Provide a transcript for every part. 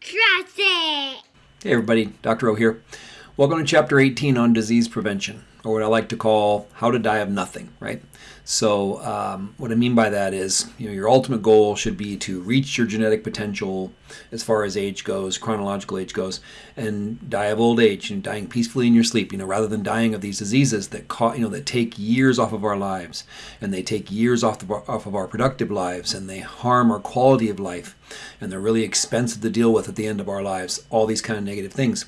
Trust it! Hey everybody, Dr. O here. Welcome to chapter 18 on disease prevention, or what I like to call how to die of nothing, right? So um, what I mean by that is, you know, your ultimate goal should be to reach your genetic potential as far as age goes, chronological age goes, and die of old age and dying peacefully in your sleep, you know, rather than dying of these diseases that ca- you know that take years off of our lives and they take years off, the, off of our productive lives and they harm our quality of life and they're really expensive to deal with at the end of our lives, all these kind of negative things.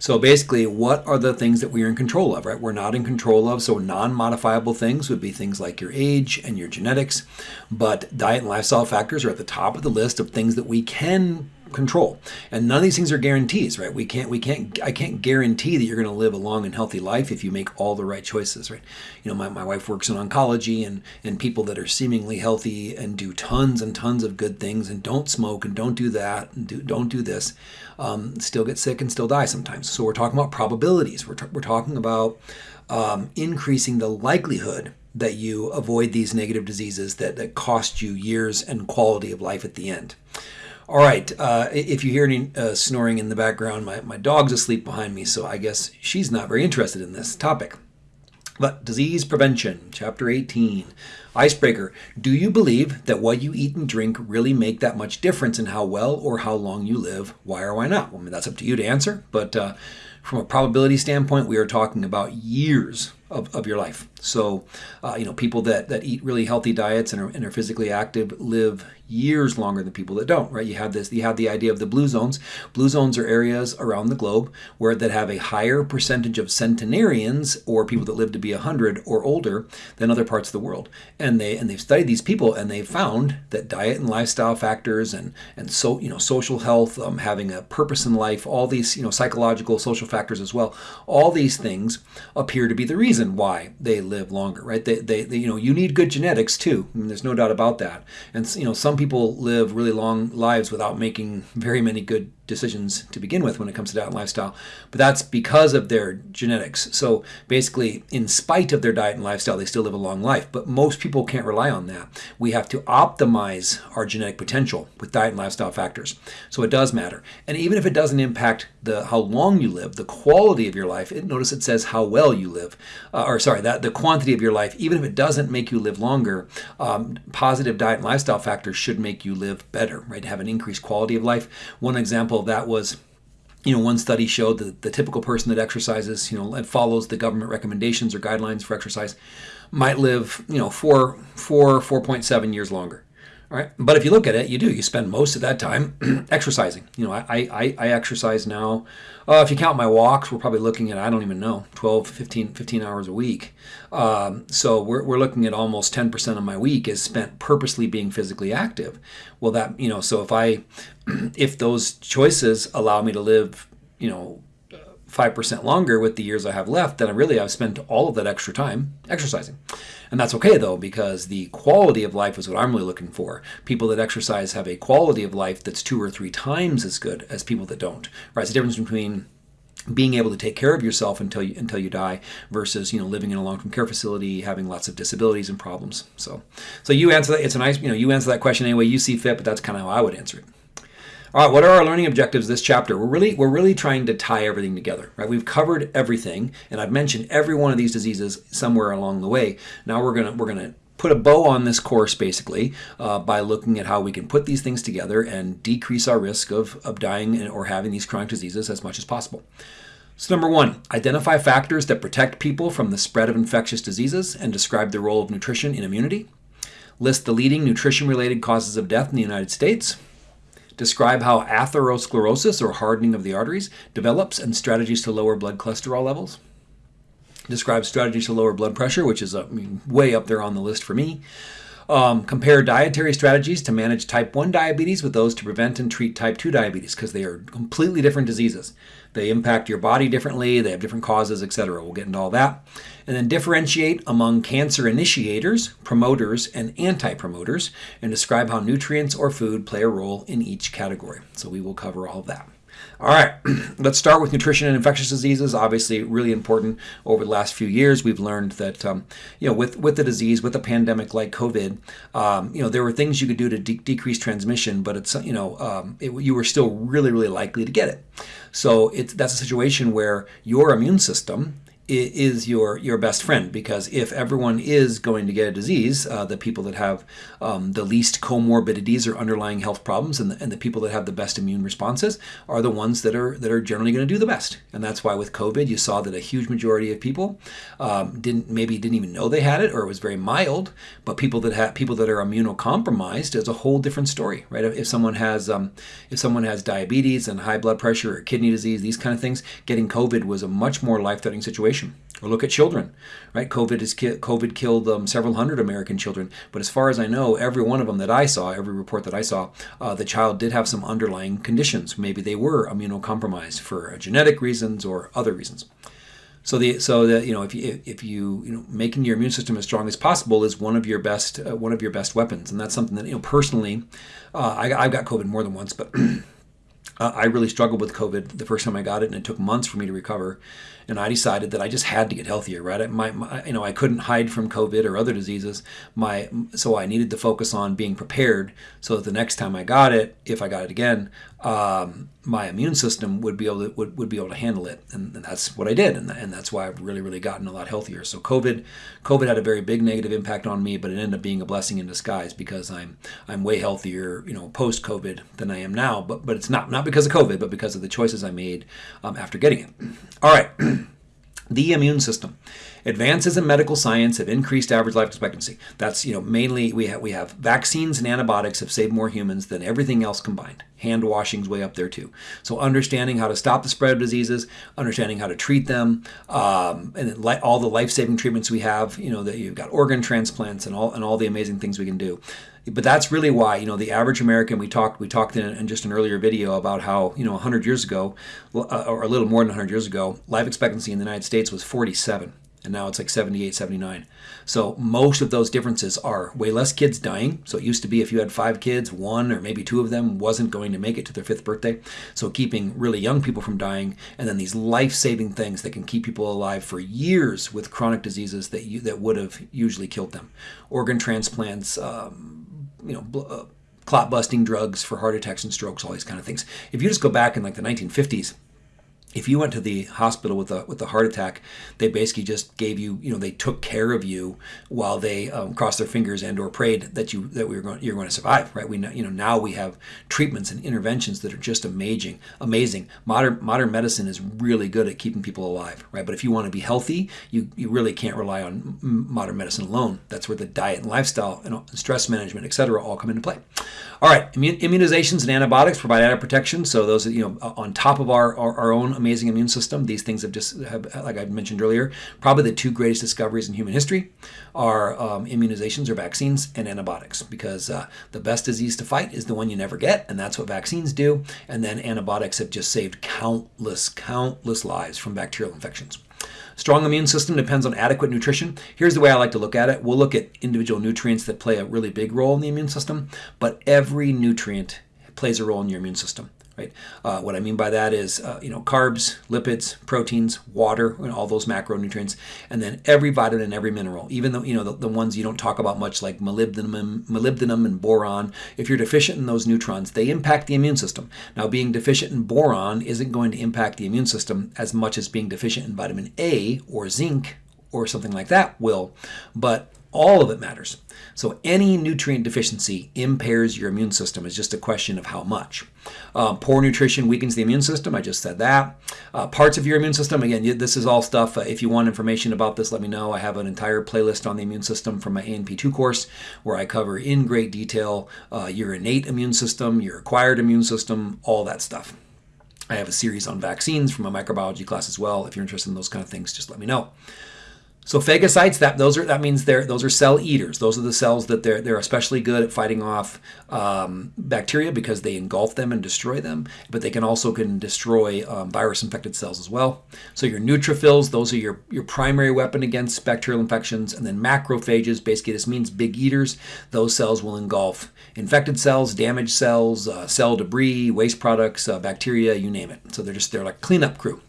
So basically, what are the things that we are in control of, right? We're not in control of, so non-modifiable things would be things like your age and your genetics, but diet and lifestyle factors are at the top of the list of things that we can control. And none of these things are guarantees, right? We can't, we can't, I can't guarantee that you're going to live a long and healthy life if you make all the right choices, right? You know, my, my wife works in oncology and, and people that are seemingly healthy and do tons and tons of good things and don't smoke and don't do that and do, don't do this, um, still get sick and still die sometimes. So we're talking about probabilities. We're, we're talking about um, increasing the likelihood that you avoid these negative diseases that, that cost you years and quality of life at the end. All right, uh, if you hear any uh, snoring in the background, my, my dog's asleep behind me, so I guess she's not very interested in this topic. But disease prevention, chapter 18. Icebreaker. Do you believe that what you eat and drink really make that much difference in how well or how long you live? Why or why not? Well, I mean, that's up to you to answer, but uh, from a probability standpoint, we are talking about years of, of your life. So, uh, you know, people that, that eat really healthy diets and are, and are physically active live years longer than people that don't, right? You have this, you have the idea of the blue zones. Blue zones are areas around the globe where that have a higher percentage of centenarians or people that live to be 100 or older than other parts of the world. And they and they've studied these people and they've found that diet and lifestyle factors and and so, you know, social health, um, having a purpose in life, all these, you know, psychological, social factors as well, all these things appear to be the reason why they live longer, right? They, they, they you know, you need good genetics too. I mean, there's no doubt about that. And you know, some people live really long lives without making very many good decisions to begin with when it comes to diet and lifestyle, but that's because of their genetics. So basically, in spite of their diet and lifestyle, they still live a long life. But most people can't rely on that. We have to optimize our genetic potential with diet and lifestyle factors. So it does matter. And even if it doesn't impact the how long you live, the quality of your life, it, notice it says how well you live, uh, or sorry, that the quantity of your life, even if it doesn't make you live longer, um, positive diet and lifestyle factors should make you live better, right? Have an increased quality of life. One example of that was you know, one study showed that the typical person that exercises, you know, and follows the government recommendations or guidelines for exercise might live, you know, four, four, 4.7 years longer. Right. But if you look at it, you do. You spend most of that time exercising. You know, I, I, I exercise now. Uh, if you count my walks, we're probably looking at, I don't even know, 12, 15, 15 hours a week. Um, so we're, we're looking at almost 10% of my week is spent purposely being physically active. Well, that, you know, so if I, if those choices allow me to live, you know, 5% longer with the years I have left, then I really I've spent all of that extra time exercising. And that's okay though, because the quality of life is what I'm really looking for. People that exercise have a quality of life that's two or three times as good as people that don't. Right? It's the difference between being able to take care of yourself until you until you die versus you know living in a long-term care facility having lots of disabilities and problems so so you answer that it's a nice you know you answer that question anyway you see fit but that's kind of how I would answer it all right, what are our learning objectives this chapter? We're really we're really trying to tie everything together, right? We've covered everything, and I've mentioned every one of these diseases somewhere along the way. Now we're gonna we're gonna put a bow on this course basically uh, by looking at how we can put these things together and decrease our risk of, of dying or having these chronic diseases as much as possible. So number one, identify factors that protect people from the spread of infectious diseases and describe the role of nutrition in immunity. List the leading nutrition-related causes of death in the United States. Describe how atherosclerosis, or hardening of the arteries, develops and strategies to lower blood cholesterol levels. Describe strategies to lower blood pressure, which is mean, way up there on the list for me. Um, compare dietary strategies to manage type 1 diabetes with those to prevent and treat type 2 diabetes because they are completely different diseases. They impact your body differently, they have different causes, etc. We'll get into all that. And then differentiate among cancer initiators, promoters, and anti-promoters, and describe how nutrients or food play a role in each category. So we will cover all of that. All right, let's start with nutrition and infectious diseases. Obviously, really important over the last few years. We've learned that um, you know with with the disease, with a pandemic like COVID, um, you know there were things you could do to de- decrease transmission, but it's you know um, it, you were still really really likely to get it. So it's that's a situation where your immune system is your your best friend because if everyone is going to get a disease, uh, the people that have um, the least comorbidities or underlying health problems, and the, and the people that have the best immune responses are the ones that are that are generally going to do the best. And that's why with COVID, you saw that a huge majority of people um, didn't maybe didn't even know they had it, or it was very mild. But people that have people that are immunocompromised is a whole different story, right? If, if someone has um, if someone has diabetes and high blood pressure or kidney disease, these kind of things, getting COVID was a much more life-threatening situation or look at children, right? COVID is COVID killed um, several hundred American children, but as far as I know, every one of them that I saw, every report that I saw, uh, the child did have some underlying conditions. Maybe they were immunocompromised for genetic reasons or other reasons. So the so that you know if you if you you know making your immune system as strong as possible is one of your best uh, one of your best weapons, and that's something that you know personally, uh, I, I've got COVID more than once, but. Uh, I really struggled with COVID the first time I got it, and it took months for me to recover and I decided that I just had to get healthier. Right, my, my, you know I couldn't hide from COVID or other diseases. My so I needed to focus on being prepared so that the next time I got it, if I got it again, um, my immune system would be able to would, would be able to handle it, and, and that's what I did, and, and that's why I've really really gotten a lot healthier. So COVID, COVID had a very big negative impact on me, but it ended up being a blessing in disguise because I'm I'm way healthier, you know, post COVID than I am now. But but it's not not because of COVID, but because of the choices I made um, after getting it. All right. the immune system. Advances in medical science have increased average life expectancy. That's you know mainly we have we have vaccines and antibiotics have saved more humans than everything else combined. Hand washing's way up there too. So understanding how to stop the spread of diseases, understanding how to treat them, um, and all the life-saving treatments we have. You know that you've got organ transplants and all and all the amazing things we can do but that's really why you know the average American. We talked we talked in, in just an earlier video about how you know 100 years ago, uh, or a little more than 100 years ago, life expectancy in the United States was 47 and now it's like 78 79 so most of those differences are way less kids dying. So it used to be if you had five kids one or maybe two of them wasn't going to make it to their fifth birthday. So keeping really young people from dying and then these life-saving things that can keep people alive for years with chronic diseases that you, that would have usually killed them. Organ transplants um, you know uh, clot busting drugs for heart attacks and strokes all these kind of things. If you just go back in like the 1950s if you went to the hospital with a with a heart attack, they basically just gave you, you know, they took care of you while they um, crossed their fingers and or prayed that you that we were going you're going to survive, right? We know, you know now we have treatments and interventions that are just amazing, amazing. Modern modern medicine is really good at keeping people alive, right? But if you want to be healthy, you you really can't rely on modern medicine alone. That's where the diet and lifestyle and stress management, et cetera, all come into play. All right, immunizations and antibiotics provide added protection. So those, you know, on top of our, our, our own amazing immune system, these things have just, have, like I mentioned earlier, probably the two greatest discoveries in human history are um, immunizations or vaccines and antibiotics because uh, the best disease to fight is the one you never get, and that's what vaccines do. And then antibiotics have just saved countless, countless lives from bacterial infections. Strong immune system depends on adequate nutrition. Here's the way I like to look at it. We'll look at individual nutrients that play a really big role in the immune system, but every nutrient plays a role in your immune system. Right? Uh, what I mean by that is, uh, you know, carbs, lipids, proteins, water, and all those macronutrients, and then every vitamin and every mineral, even though you know the, the ones you don't talk about much, like molybdenum, molybdenum and boron. If you're deficient in those neutrons, they impact the immune system. Now, being deficient in boron isn't going to impact the immune system as much as being deficient in vitamin A or zinc or something like that will, but all of it matters. So any nutrient deficiency impairs your immune system. It's just a question of how much. Uh, poor nutrition weakens the immune system. I just said that. Uh, parts of your immune system, again, this is all stuff. Uh, if you want information about this, let me know. I have an entire playlist on the immune system from my A&P 2 course where I cover in great detail uh, your innate immune system, your acquired immune system, all that stuff. I have a series on vaccines from my microbiology class as well. If you're interested in those kind of things, just let me know. So phagocytes, that those are that means they're those are cell eaters. Those are the cells that they're they're especially good at fighting off um, bacteria because they engulf them and destroy them. But they can also can destroy um, virus infected cells as well. So your neutrophils, those are your your primary weapon against bacterial infections. And then macrophages, basically this means big eaters. Those cells will engulf infected cells, damaged cells, uh, cell debris, waste products, uh, bacteria, you name it. So they're just they're like cleanup crew.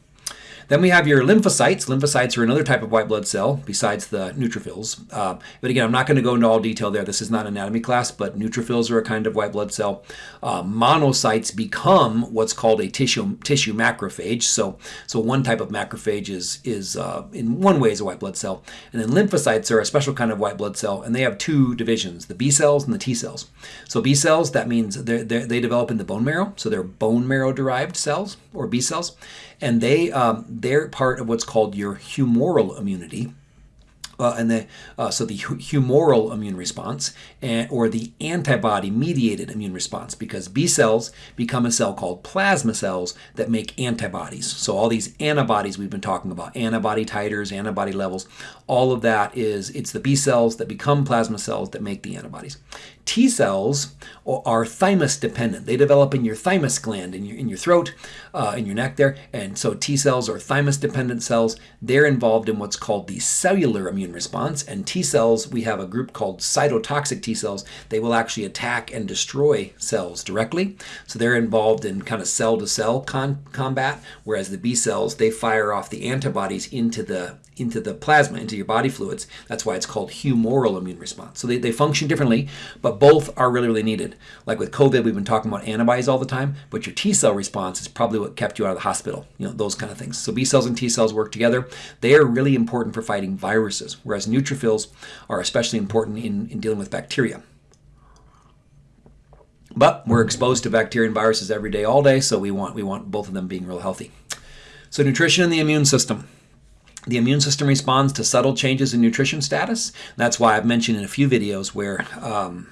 Then we have your lymphocytes. Lymphocytes are another type of white blood cell besides the neutrophils. Uh, but again, I'm not going to go into all detail there. This is not an anatomy class, but neutrophils are a kind of white blood cell. Uh, monocytes become what's called a tissue tissue macrophage. So, so one type of macrophage is is uh, in one way is a white blood cell, and then lymphocytes are a special kind of white blood cell, and they have two divisions: the B cells and the T cells. So B cells that means they they develop in the bone marrow, so they're bone marrow derived cells or B cells and they um, they're part of what's called your humoral immunity. Uh, and the uh, so the humoral immune response and, or the antibody mediated immune response because B cells become a cell called plasma cells that make antibodies. So all these antibodies we've been talking about, antibody titers, antibody levels, all of that is it's the B cells that become plasma cells that make the antibodies. T cells are thymus dependent. They develop in your thymus gland, in your, in your throat, uh, in your neck there. And so T cells are thymus dependent cells. They're involved in what's called the cellular immune response. And T cells, we have a group called cytotoxic T cells. They will actually attack and destroy cells directly. So they're involved in kind of cell to cell combat, whereas the B cells, they fire off the antibodies into the into the plasma, into your body fluids. That's why it's called humoral immune response. So they, they function differently, but both are really, really needed. Like with COVID, we've been talking about antibodies all the time, but your T cell response is probably what kept you out of the hospital, you know, those kind of things. So B cells and T cells work together. They are really important for fighting viruses, whereas neutrophils are especially important in, in dealing with bacteria. But we're exposed to bacteria and viruses every day, all day, so we want, we want both of them being real healthy. So nutrition and the immune system. The immune system responds to subtle changes in nutrition status. That's why I've mentioned in a few videos where, um,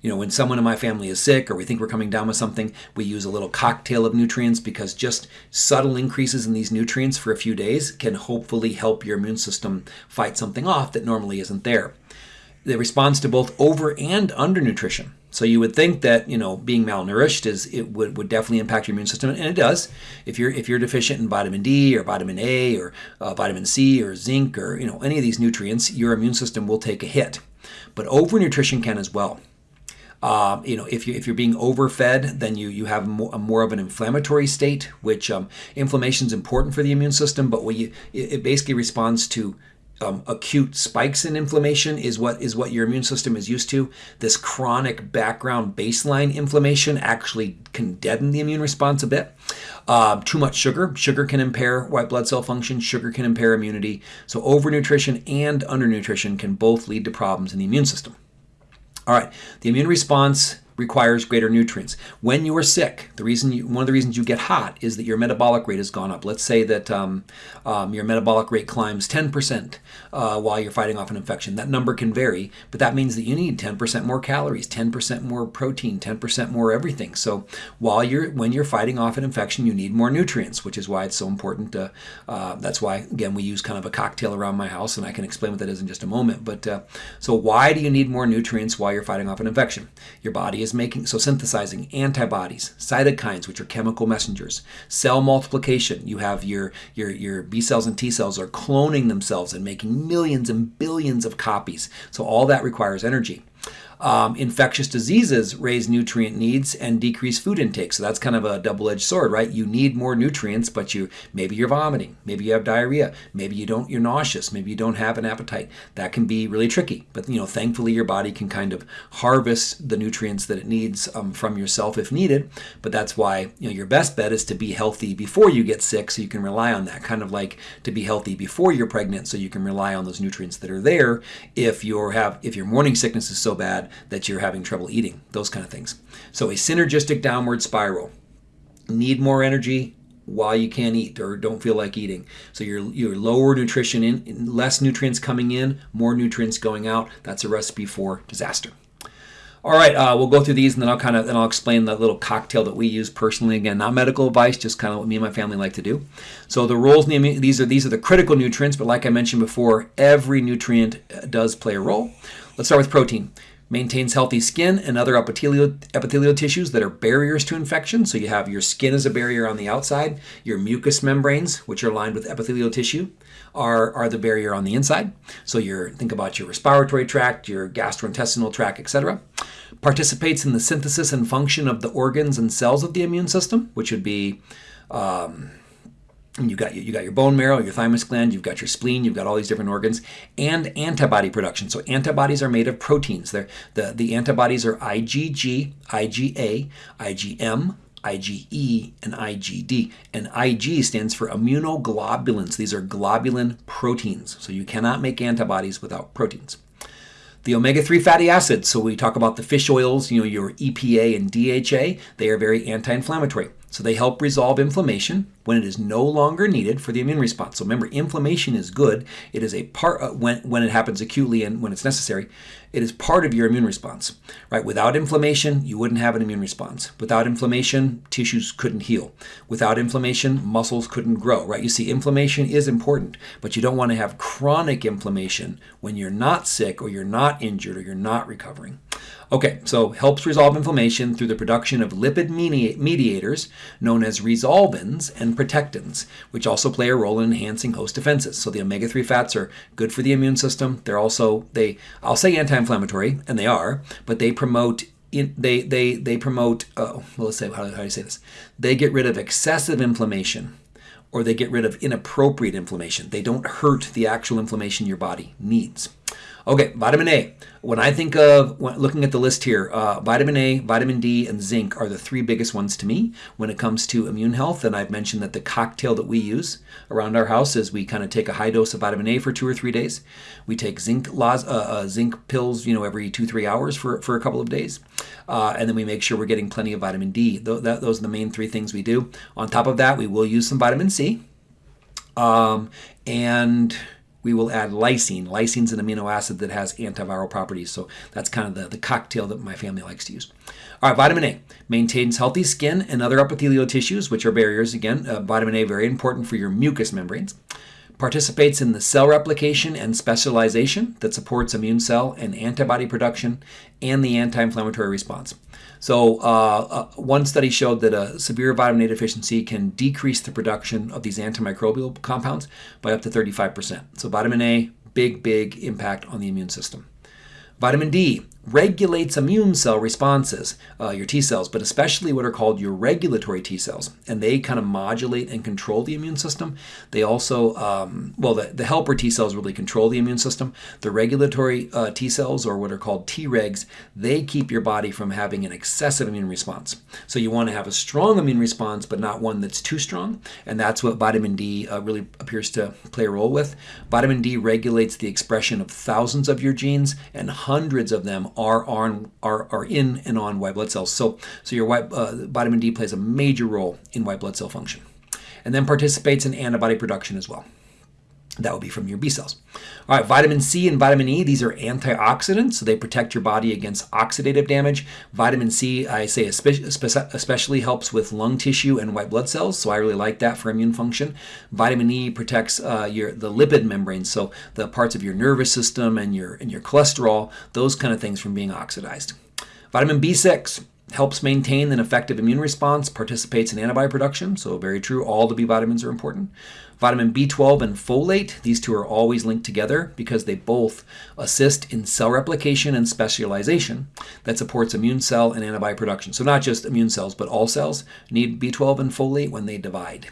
you know, when someone in my family is sick or we think we're coming down with something, we use a little cocktail of nutrients because just subtle increases in these nutrients for a few days can hopefully help your immune system fight something off that normally isn't there. It responds to both over and undernutrition. So you would think that you know being malnourished is it would, would definitely impact your immune system, and it does. If you're if you're deficient in vitamin D or vitamin A or uh, vitamin C or zinc or you know any of these nutrients, your immune system will take a hit. But overnutrition can as well. Uh, you know, if you if you're being overfed, then you you have more, more of an inflammatory state, which um, inflammation is important for the immune system, but you it, it basically responds to um, acute spikes in inflammation is what is what your immune system is used to. This chronic background baseline inflammation actually can deaden the immune response a bit. Uh, too much sugar. Sugar can impair white blood cell function. Sugar can impair immunity. So overnutrition and undernutrition can both lead to problems in the immune system. All right, the immune response requires greater nutrients. When you are sick, the reason you, one of the reasons you get hot is that your metabolic rate has gone up. Let's say that um, um, your metabolic rate climbs 10% uh, while you're fighting off an infection. That number can vary, but that means that you need 10% more calories, 10% more protein, 10% more everything. So while you're when you're fighting off an infection, you need more nutrients, which is why it's so important. To, uh, that's why again we use kind of a cocktail around my house, and I can explain what that is in just a moment. But uh, so why do you need more nutrients while you're fighting off an infection? Your body is is making, so synthesizing antibodies, cytokines, which are chemical messengers, cell multiplication. You have your, your, your B cells and T cells are cloning themselves and making millions and billions of copies. So all that requires energy. Um, infectious diseases raise nutrient needs and decrease food intake. So that's kind of a double-edged sword, right? You need more nutrients, but you maybe you're vomiting, maybe you have diarrhea, maybe you don't you're nauseous, maybe you don't have an appetite. That can be really tricky. But you know, thankfully your body can kind of harvest the nutrients that it needs um, from yourself if needed. But that's why you know your best bet is to be healthy before you get sick, so you can rely on that. Kind of like to be healthy before you're pregnant, so you can rely on those nutrients that are there if you have if your morning sickness is so bad that you're having trouble eating, those kind of things. So a synergistic downward spiral. Need more energy while you can't eat or don't feel like eating. So you're, you're lower nutrition in, less nutrients coming in, more nutrients going out. That's a recipe for disaster. All right, uh, we'll go through these and then I'll kind of then I'll explain the little cocktail that we use personally. Again, not medical advice, just kind of what me and my family like to do. So the roles these are these are the critical nutrients, but like I mentioned before, every nutrient uh, does play a role. Let's start with protein. Maintains healthy skin and other epithelial, epithelial tissues that are barriers to infection. So you have your skin as a barrier on the outside, your mucous membranes, which are lined with epithelial tissue, are, are the barrier on the inside. So you think about your respiratory tract, your gastrointestinal tract, etc. Participates in the synthesis and function of the organs and cells of the immune system, which would be um, you got you got your bone marrow, your thymus gland, you've got your spleen, you've got all these different organs, and antibody production. So antibodies are made of proteins. They're, the the antibodies are IgG, IgA, IgM, IgE, and IgD. And Ig stands for immunoglobulins. These are globulin proteins. So you cannot make antibodies without proteins. The omega-3 fatty acids, so we talk about the fish oils, you know, your EPA and DHA, they are very anti-inflammatory. So they help resolve inflammation when it is no longer needed for the immune response. So remember, inflammation is good. It is a part uh, when when it happens acutely and when it's necessary. It is part of your immune response, right? Without inflammation, you wouldn't have an immune response. Without inflammation, tissues couldn't heal. Without inflammation, muscles couldn't grow, right? You see, inflammation is important, but you don't want to have chronic inflammation when you're not sick or you're not injured or you're not recovering. Okay, so helps resolve inflammation through the production of lipid mediators known as resolvins and protectins, which also play a role in enhancing host defenses. So the omega-3 fats are good for the immune system. They're also they I'll say anti-inflammatory, and they are, but they promote in, they they they promote. Uh, well, let's say how, how do I say this? They get rid of excessive inflammation or they get rid of inappropriate inflammation. They don't hurt the actual inflammation your body needs. Okay, vitamin A. When I think of when, looking at the list here, uh, vitamin A, vitamin D, and zinc are the three biggest ones to me when it comes to immune health. And I've mentioned that the cocktail that we use around our house is we kind of take a high dose of vitamin A for two or three days. We take zinc uh, uh, zinc pills, you know, every two three hours for for a couple of days, uh, and then we make sure we're getting plenty of vitamin D. Th that, those are the main three things we do. On top of that, we will use some vitamin C, um, and we will add lysine. Lysine is an amino acid that has antiviral properties, so that's kind of the, the cocktail that my family likes to use. All right, vitamin A maintains healthy skin and other epithelial tissues, which are barriers. Again, uh, vitamin A very important for your mucous membranes. Participates in the cell replication and specialization that supports immune cell and antibody production and the anti-inflammatory response. So uh, uh, one study showed that a severe vitamin A deficiency can decrease the production of these antimicrobial compounds by up to 35%. So vitamin A, big, big impact on the immune system. Vitamin D regulates immune cell responses, uh, your T cells, but especially what are called your regulatory T cells. And they kind of modulate and control the immune system. They also, um, well, the, the helper T cells really control the immune system. The regulatory uh, T cells, or what are called Tregs, they keep your body from having an excessive immune response. So you want to have a strong immune response, but not one that's too strong. And that's what vitamin D uh, really appears to play a role with. Vitamin D regulates the expression of thousands of your genes, and hundreds of them are on are, are in and on white blood cells. So so your white uh, vitamin D plays a major role in white blood cell function, and then participates in antibody production as well. That would be from your B cells. All right, vitamin C and vitamin E, these are antioxidants, so they protect your body against oxidative damage. Vitamin C, I say, especially helps with lung tissue and white blood cells, so I really like that for immune function. Vitamin E protects uh, your the lipid membranes, so the parts of your nervous system and your and your cholesterol, those kind of things from being oxidized. Vitamin B6, helps maintain an effective immune response, participates in antibody production, so very true, all the B vitamins are important. Vitamin B12 and folate, these two are always linked together because they both assist in cell replication and specialization that supports immune cell and antibody production. So not just immune cells, but all cells need B12 and folate when they divide.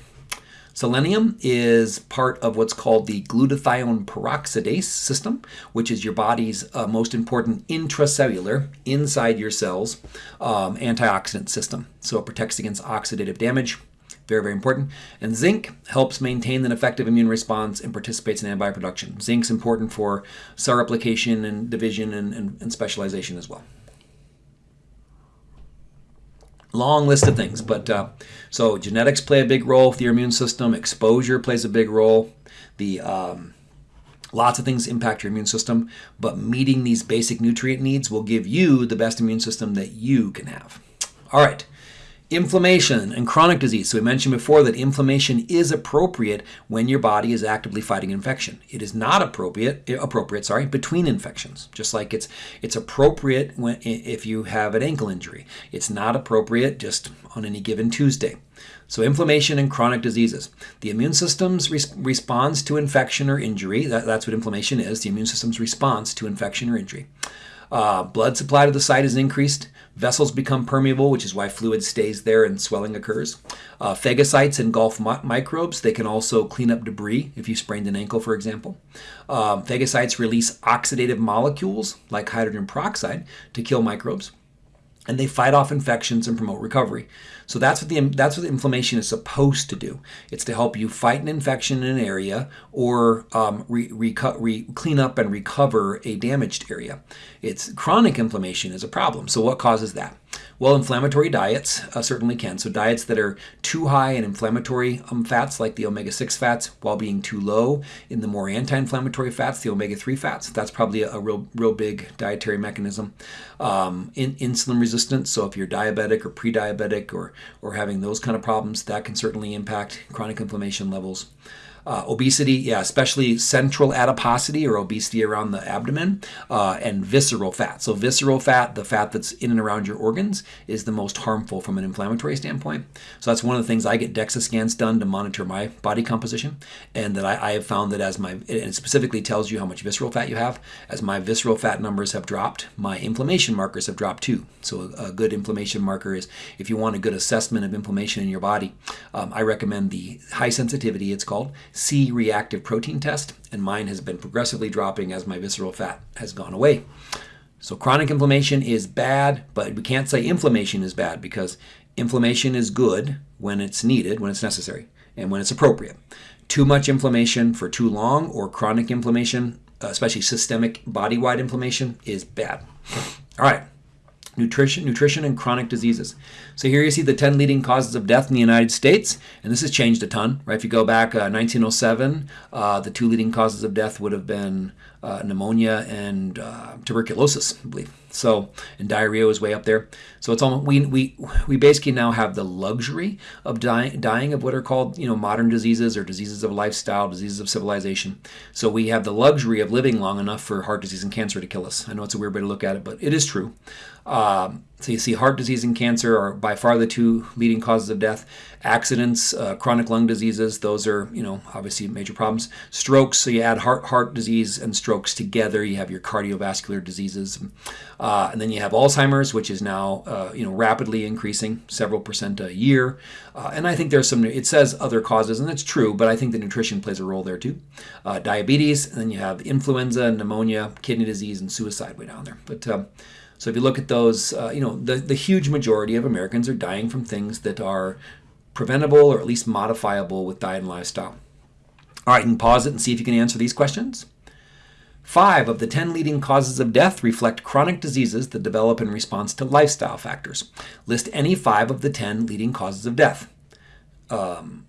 Selenium is part of what's called the glutathione peroxidase system, which is your body's uh, most important intracellular, inside your cells, um, antioxidant system. So it protects against oxidative damage. Very, very important. And zinc helps maintain an effective immune response and participates in antibody production. Zinc's important for cell replication and division and, and, and specialization as well long list of things. But uh, so genetics play a big role with your immune system. Exposure plays a big role. The um, Lots of things impact your immune system, but meeting these basic nutrient needs will give you the best immune system that you can have. All right. Inflammation and chronic disease. So we mentioned before that inflammation is appropriate when your body is actively fighting infection. It is not appropriate appropriate, sorry, between infections. Just like it's it's appropriate when if you have an ankle injury. It's not appropriate just on any given Tuesday. So inflammation and chronic diseases. The immune system's res- to infection or injury, that, that's what inflammation is, the immune system's response to infection or injury. Uh, blood supply to the site is increased. Vessels become permeable, which is why fluid stays there and swelling occurs. Uh, phagocytes engulf mi- microbes. They can also clean up debris if you sprained an ankle, for example. Um, phagocytes release oxidative molecules like hydrogen peroxide to kill microbes and they fight off infections and promote recovery. So that's what the that's what inflammation is supposed to do. It's to help you fight an infection in an area or um, re, re, clean up and recover a damaged area. It's chronic inflammation is a problem. So what causes that? Well, inflammatory diets uh, certainly can. So, diets that are too high in inflammatory um, fats, like the omega 6 fats, while being too low in the more anti inflammatory fats, the omega 3 fats. That's probably a, a, real, real big dietary mechanism. Um, in, insulin resistance, so if you're diabetic or pre diabetic or, or having those kind of problems, that can certainly impact chronic inflammation levels. Uh, obesity, yeah, especially central adiposity or obesity around the abdomen, uh, and visceral fat. So, visceral fat, the fat that's in and around your organs, is the most harmful from an inflammatory standpoint. So, that's one of the things I get DEXA scans done to monitor my body composition, and that I, I have found that as my, it specifically tells you how much visceral fat you have, as my visceral fat numbers have dropped, my inflammation markers have dropped too. So, a, a good inflammation marker is if you want a good assessment of inflammation in your body, um, I recommend the high sensitivity, it's called C reactive protein test, and mine has been progressively dropping as my visceral fat has gone away. So chronic inflammation is bad, but we can't say inflammation is bad because inflammation is good when it's needed, when it's necessary, and when it's appropriate. Too much inflammation for too long or chronic inflammation, especially systemic body-wide inflammation, is bad. All right nutrition, nutrition and chronic diseases. So here you see the 10 leading causes of death in the United States, and this has changed a ton, right? If you go back uh, 1907, uh, the two leading causes of death would have been uh, pneumonia and uh, tuberculosis, I believe. So, and diarrhea was way up there. So it's almost we we we basically now have the luxury of dying dying of what are called you know modern diseases or diseases of lifestyle, diseases of civilization. So we have the luxury of living long enough for heart disease and cancer to kill us. I know it's a weird way to look at it, but it is true. Um, so you see heart disease and cancer are by far the two leading causes of death. Accidents, uh, chronic lung diseases, those are, you know, obviously major problems. Strokes, so you add heart, heart disease and strokes together, you have your cardiovascular diseases. Uh, and then you have Alzheimer's, which is now, uh, you know, rapidly increasing, several percent a year. Uh, and I think there's some, it says other causes, and it's true, but I think the nutrition plays a role there too. Uh, diabetes, and then you have influenza, pneumonia, kidney disease, and suicide way down there. But um, so if you look at those, uh, you know, the, the huge majority of Americans are dying from things that are preventable or at least modifiable with diet and lifestyle. All right, you can pause it and see if you can answer these questions. Five of the 10 leading causes of death reflect chronic diseases that develop in response to lifestyle factors. List any five of the 10 leading causes of death. Um,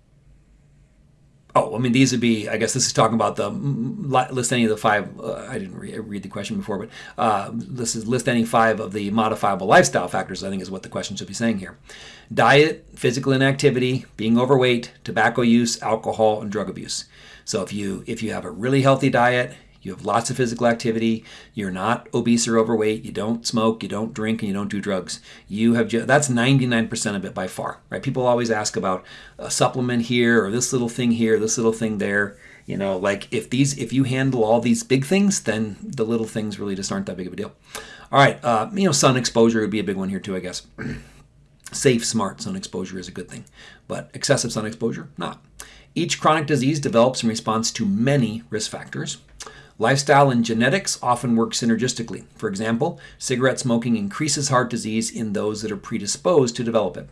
Oh, I mean, these would be, I guess this is talking about the list any of the five, uh, I didn't re- read the question before, but uh, this is list any five of the modifiable lifestyle factors, I think is what the question should be saying here. Diet, physical inactivity, being overweight, tobacco use, alcohol, and drug abuse. So if you if you have a really healthy diet, you have lots of physical activity, you're not obese or overweight, you don't smoke, you don't drink, and you don't do drugs. You have that's 99% of it by far, right? People always ask about a supplement here or this little thing here, this little thing there. You know, like if these if you handle all these big things, then the little things really just aren't that big of a deal. All right, uh, you know, sun exposure would be a big one here too, I guess. Safe, smart sun exposure is a good thing, but excessive sun exposure, not. Each chronic disease develops in response to many risk factors. Lifestyle and genetics often work synergistically. For example, cigarette smoking increases heart disease in those that are predisposed to develop it.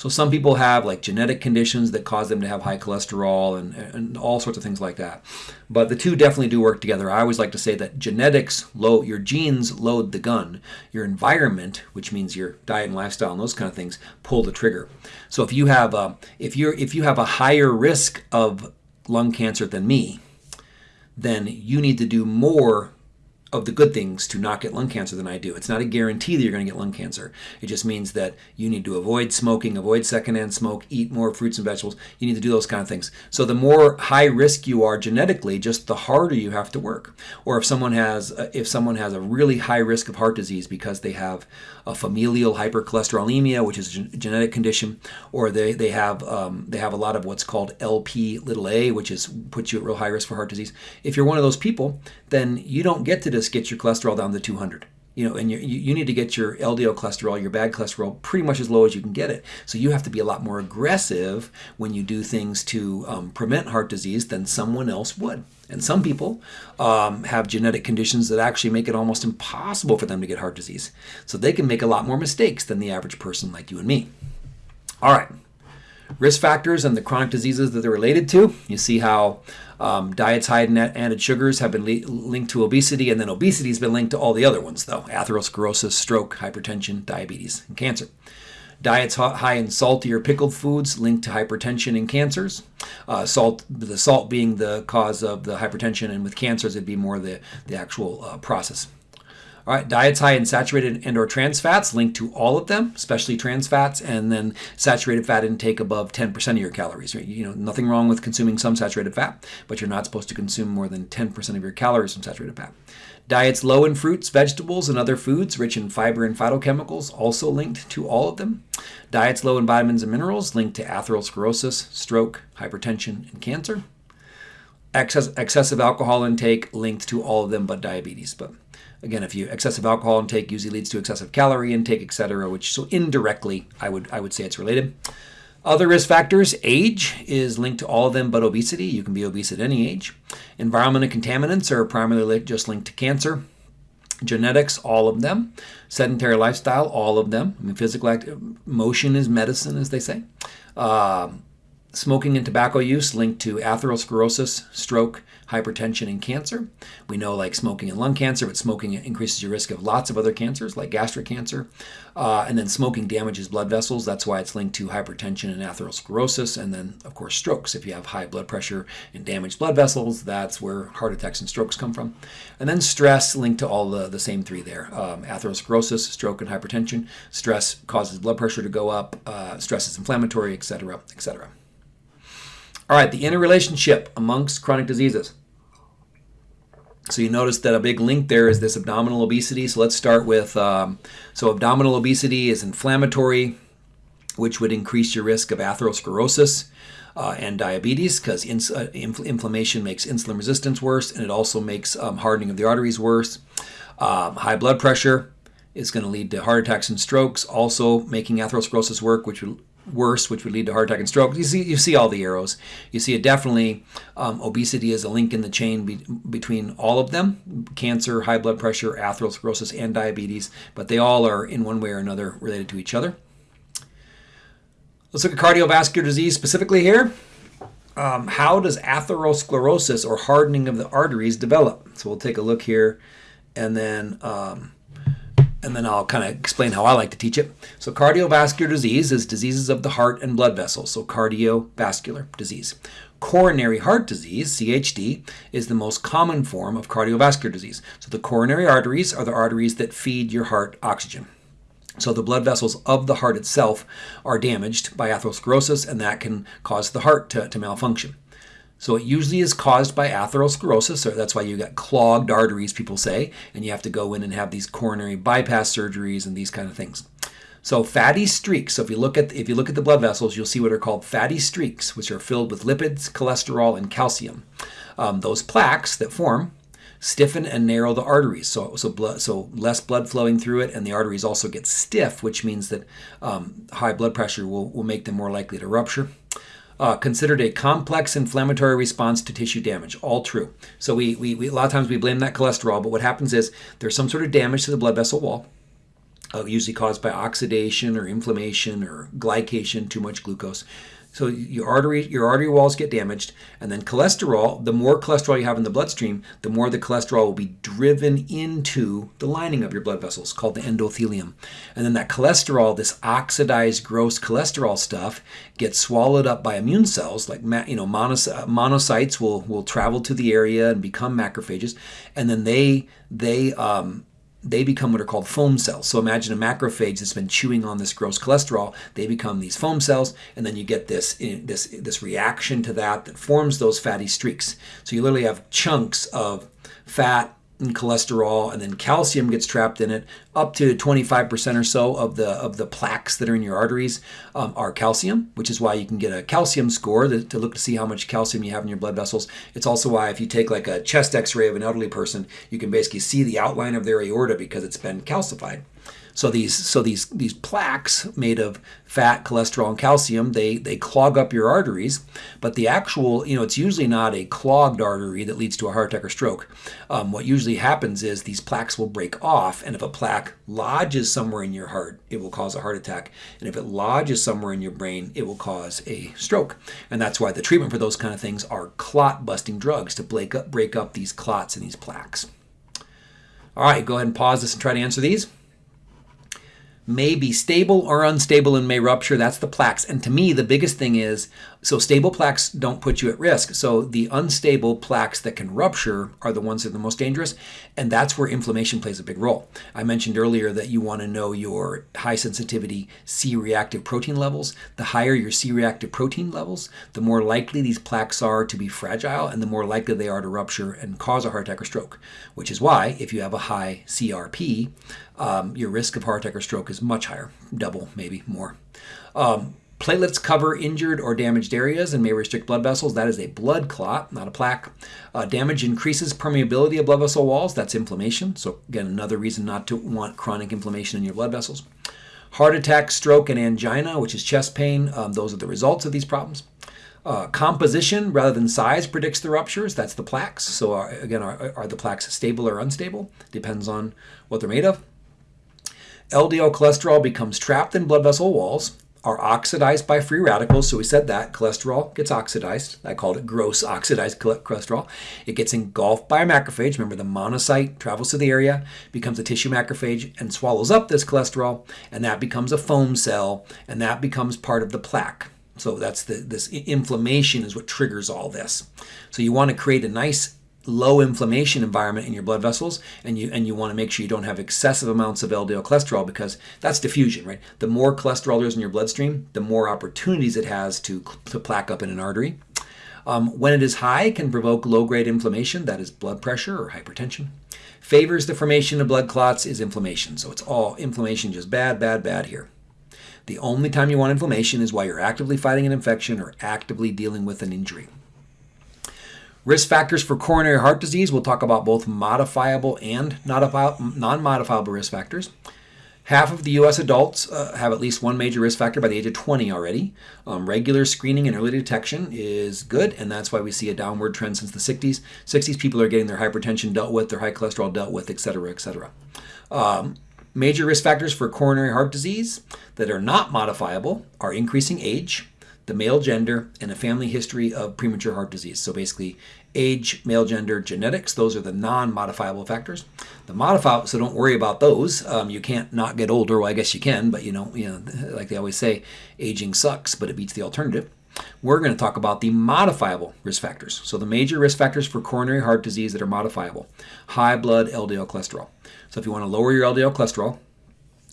So some people have like genetic conditions that cause them to have high cholesterol and, and all sorts of things like that. But the two definitely do work together. I always like to say that genetics load your genes load the gun. Your environment, which means your diet and lifestyle and those kind of things, pull the trigger. So if you have a, if you're if you have a higher risk of lung cancer than me, then you need to do more of the good things to not get lung cancer than I do. It's not a guarantee that you're going to get lung cancer. It just means that you need to avoid smoking, avoid secondhand smoke, eat more fruits and vegetables. You need to do those kind of things. So the more high risk you are genetically, just the harder you have to work. Or if someone has if someone has a really high risk of heart disease because they have a familial hypercholesterolemia, which is a genetic condition, or they they have um, they have a lot of what's called LP little a, which is puts you at real high risk for heart disease. If you're one of those people, then you don't get to just get your cholesterol down to 200 you know, and you, you need to get your LDL cholesterol, your bad cholesterol, pretty much as low as you can get it. So you have to be a lot more aggressive when you do things to um, prevent heart disease than someone else would. And some people um, have genetic conditions that actually make it almost impossible for them to get heart disease. So they can make a lot more mistakes than the average person like you and me. All right. Risk factors and the chronic diseases that they're related to. You see how um, diets high in added sugars have been linked to obesity, and then obesity has been linked to all the other ones, though atherosclerosis, stroke, hypertension, diabetes, and cancer. Diets high in salty or pickled foods linked to hypertension and cancers. Uh, salt, the salt being the cause of the hypertension, and with cancers, it'd be more the, the actual uh, process. All right, diets high in saturated and or trans fats linked to all of them, especially trans fats, and then saturated fat intake above 10% of your calories. You know, nothing wrong with consuming some saturated fat, but you're not supposed to consume more than 10% of your calories from saturated fat. Diets low in fruits, vegetables, and other foods rich in fiber and phytochemicals, also linked to all of them. Diets low in vitamins and minerals, linked to atherosclerosis, stroke, hypertension, and cancer. Excess, excessive alcohol intake, linked to all of them but diabetes. But again, if you excessive alcohol intake usually leads to excessive calorie intake, etc., which so indirectly I would I would say it's related. Other risk factors, age is linked to all of them but obesity. You can be obese at any age. Environment and contaminants are primarily just linked to cancer. Genetics, all of them. Sedentary lifestyle, all of them. I mean, physical active, motion is medicine, as they say. Uh, smoking and tobacco use linked to atherosclerosis, stroke, hypertension, and cancer. We know like smoking and lung cancer, but smoking increases your risk of lots of other cancers like gastric cancer. Uh, and then smoking damages blood vessels. That's why it's linked to hypertension and atherosclerosis. And then, of course, strokes. If you have high blood pressure and damaged blood vessels, that's where heart attacks and strokes come from. And then stress linked to all the, the same three there um, atherosclerosis, stroke, and hypertension. Stress causes blood pressure to go up, uh, stress is inflammatory, etc., etc. All right, the interrelationship amongst chronic diseases. So you notice that a big link there is this abdominal obesity. So let's start with, um, so abdominal obesity is inflammatory, which would increase your risk of atherosclerosis uh, and diabetes because uh, inf- inflammation makes insulin resistance worse and it also makes um, hardening of the arteries worse. Um, high blood pressure is going to lead to heart attacks and strokes, also making atherosclerosis work, which would worse, which would lead to heart attack and stroke. You see, you see all the arrows. You see it definitely. Um, obesity is a link in the chain be, between all of them: cancer, high blood pressure, atherosclerosis, and diabetes. But they all are in one way or another related to each other. Let's look at cardiovascular disease specifically here. Um, how does atherosclerosis or hardening of the arteries develop? So we'll take a look here, and then. Um, and then I'll kind of explain how I like to teach it. So, cardiovascular disease is diseases of the heart and blood vessels, so cardiovascular disease. Coronary heart disease, CHD, is the most common form of cardiovascular disease. So, the coronary arteries are the arteries that feed your heart oxygen. So, the blood vessels of the heart itself are damaged by atherosclerosis, and that can cause the heart to, to malfunction. So it usually is caused by atherosclerosis, so that's why you got clogged arteries, people say, and you have to go in and have these coronary bypass surgeries and these kind of things. So fatty streaks. So if you look at if you look at the blood vessels, you'll see what are called fatty streaks, which are filled with lipids, cholesterol, and calcium. Um, those plaques that form stiffen and narrow the arteries, so so blood, so less blood flowing through it, and the arteries also get stiff, which means that um, high blood pressure will, will make them more likely to rupture uh, considered a complex inflammatory response to tissue damage. All true. So we, we, we, a lot of times we blame that cholesterol, but what happens is there's some sort of damage to the blood vessel wall, uh, usually caused by oxidation or inflammation or glycation, too much glucose. So your artery, your artery walls get damaged, and then cholesterol. The more cholesterol you have in the bloodstream, the more the cholesterol will be driven into the lining of your blood vessels, called the endothelium. And then that cholesterol, this oxidized, gross cholesterol stuff, gets swallowed up by immune cells. Like you know, monocytes will will travel to the area and become macrophages, and then they they um, they become what are called foam cells. So imagine a macrophage that's been chewing on this gross cholesterol. They become these foam cells, and then you get this eh, this this reaction to that that forms those fatty streaks. So you literally have chunks of fat and cholesterol, and then calcium gets trapped in it. Up to 25% or so of the of the plaques that are in your arteries um, are calcium, which is why you can get a calcium score to, to look to see how much calcium you have in your blood vessels. It's also why if you take like a chest X-ray of an elderly person, you can basically see the outline of their aorta because it's been calcified. So these so these these plaques made of fat, cholesterol, and calcium they they clog up your arteries. But the actual you know it's usually not a clogged artery that leads to a heart attack or stroke. Um, what usually happens is these plaques will break off, and if a plaque lodges somewhere in your heart, it will cause a heart attack. And if it lodges somewhere in your brain, it will cause a stroke. And that's why the treatment for those kind of things are clot busting drugs to break up break up these clots and these plaques. All right, go ahead and pause this and try to answer these may be stable or unstable and may rupture. That's the plaques. And to me, the biggest thing is so stable plaques don't put you at risk. So the unstable plaques that can rupture are the ones that are the most dangerous. And that's where inflammation plays a big role. I mentioned earlier that you want to know your high sensitivity C reactive protein levels. The higher your C reactive protein levels, the more likely these plaques are to be fragile and the more likely they are to rupture and cause a heart attack or stroke. Which is why if you have a high CRP, um, your risk of heart attack or stroke is much higher, double, maybe more. Um, Platelets cover injured or damaged areas and may restrict blood vessels. That is a blood clot, not a plaque. Uh, damage increases permeability of blood vessel walls. That's inflammation. So, again, another reason not to want chronic inflammation in your blood vessels. Heart attack, stroke, and angina, which is chest pain, um, those are the results of these problems. Uh, composition rather than size predicts the ruptures. That's the plaques. So, are, again, are, are the plaques stable or unstable? Depends on what they're made of. LDL cholesterol becomes trapped in blood vessel walls are oxidized by free radicals. So we said that cholesterol gets oxidized. I called it gross oxidized cholesterol. It gets engulfed by a macrophage. Remember, the monocyte travels to the area, becomes a tissue macrophage, and swallows up this cholesterol, and that becomes a foam cell, and that becomes part of the plaque. So that's the this inflammation is what triggers all this. So you want to create a nice low inflammation environment in your blood vessels and you and you want to make sure you don't have excessive amounts of LDL cholesterol because that's diffusion right? The more cholesterol there is in your bloodstream the more opportunities it has to to plaque up in an artery. Um, when it is high it can provoke low grade inflammation that is blood pressure or hypertension. Favors the formation of blood clots is inflammation so it's all inflammation just bad bad bad here. The only time you want inflammation is while you're actively fighting an infection or actively dealing with an injury Risk factors for coronary heart disease, we'll talk about both modifiable and non modifiable risk factors. Half of the U.S. adults uh, have at least one major risk factor by the age of 20 already. Um, regular screening and early detection is good, and that's why we see a downward trend since the 60s. 60s, people are getting their hypertension dealt with, their high cholesterol dealt with, et cetera, et cetera. Um, major risk factors for coronary heart disease that are not modifiable are increasing age, the male gender, and a family history of premature heart disease. So basically, age, male gender, genetics, those are the non modifiable factors. The modifiable, so don't worry about those. Um, you can't not get older. Well, I guess you can, but you know, you know, like they always say, aging sucks, but it beats the alternative. We're going to talk about the modifiable risk factors. So the major risk factors for coronary heart disease that are modifiable high blood LDL cholesterol. So if you want to lower your LDL cholesterol,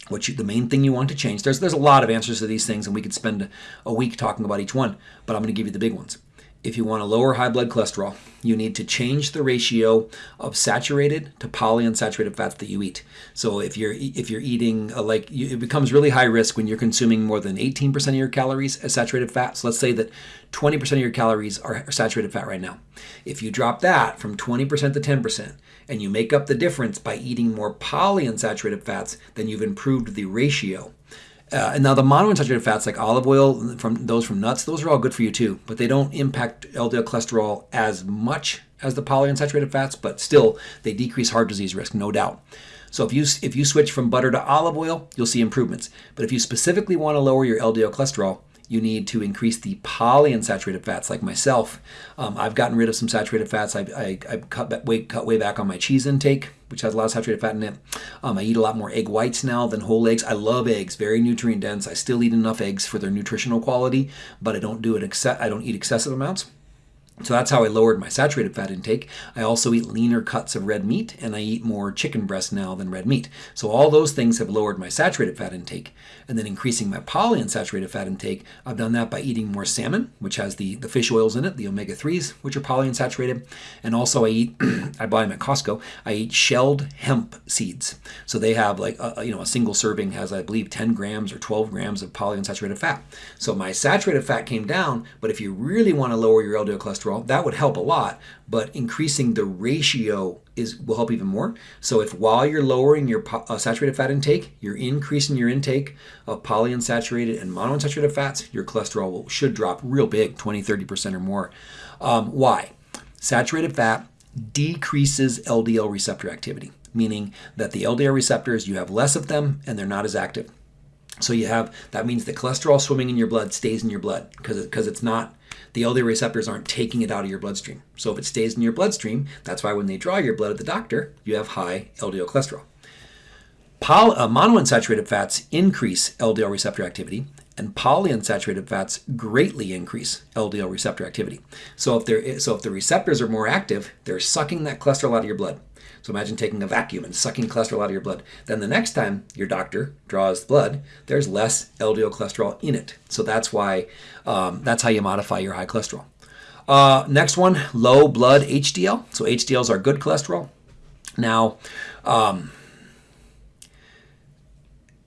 what you, the main thing you want to change. There's there's a lot of answers to these things, and we could spend a week talking about each one. But I'm going to give you the big ones. If you want to lower high blood cholesterol, you need to change the ratio of saturated to polyunsaturated fats that you eat. So if you're if you're eating a, like you, it becomes really high risk when you're consuming more than 18% of your calories as saturated fat. So let's say that 20% of your calories are saturated fat right now. If you drop that from 20% to 10% and you make up the difference by eating more polyunsaturated fats, then you've improved the ratio. Uh, and now the monounsaturated fats like olive oil, from those from nuts, those are all good for you too, but they don't impact LDL cholesterol as much as the polyunsaturated fats, but still they decrease heart disease risk, no doubt. So if you if you switch from butter to olive oil, you'll see improvements. But if you specifically want to lower your LDL cholesterol, you need to increase the polyunsaturated fats, like myself. Um, I've gotten rid of some saturated fats. I, I, I cut, way, cut way back on my cheese intake, which has a lot of saturated fat in it. Um, I eat a lot more egg whites now than whole eggs. I love eggs, very nutrient dense. I still eat enough eggs for their nutritional quality, but I don't do it. I don't eat excessive amounts. So that's how I lowered my saturated fat intake. I also eat leaner cuts of red meat and I eat more chicken breast now than red meat. So all those things have lowered my saturated fat intake. And then increasing my polyunsaturated fat intake, I've done that by eating more salmon, which has the, the fish oils in it, the omega-3s, which are polyunsaturated. And also I eat, I buy them at Costco, I eat shelled hemp seeds. So they have like, a, you know, a single serving has, I believe, 10 grams or 12 grams of polyunsaturated fat. So my saturated fat came down, but if you really want to lower your LDL cholesterol, cholesterol. That would help a lot, but increasing the ratio is will help even more. So if while you're lowering your uh, saturated fat intake, you're increasing your intake of polyunsaturated and monounsaturated fats, your cholesterol will, should drop real big, 20, 30% or more. Um, why? Saturated fat decreases LDL receptor activity, meaning that the LDL receptors, you have less of them and they're not as active. So you have, that means the cholesterol swimming in your blood stays in your blood because because it's not the LDL receptors aren't taking it out of your bloodstream. So if it stays in your bloodstream, that's why when they draw your blood at the doctor, you have high LDL cholesterol. Poly, uh, monounsaturated fats increase LDL receptor activity, and polyunsaturated fats greatly increase LDL receptor activity. So if so if the receptors are more active, they're sucking that cholesterol out of your blood. So imagine taking a vacuum and sucking cholesterol out of your blood. Then the next time your doctor draws blood, there's less LDL cholesterol in it. So that's why, um, that's how you modify your high cholesterol. Uh, next one, low blood HDL. So HDLs are good cholesterol. Now, um,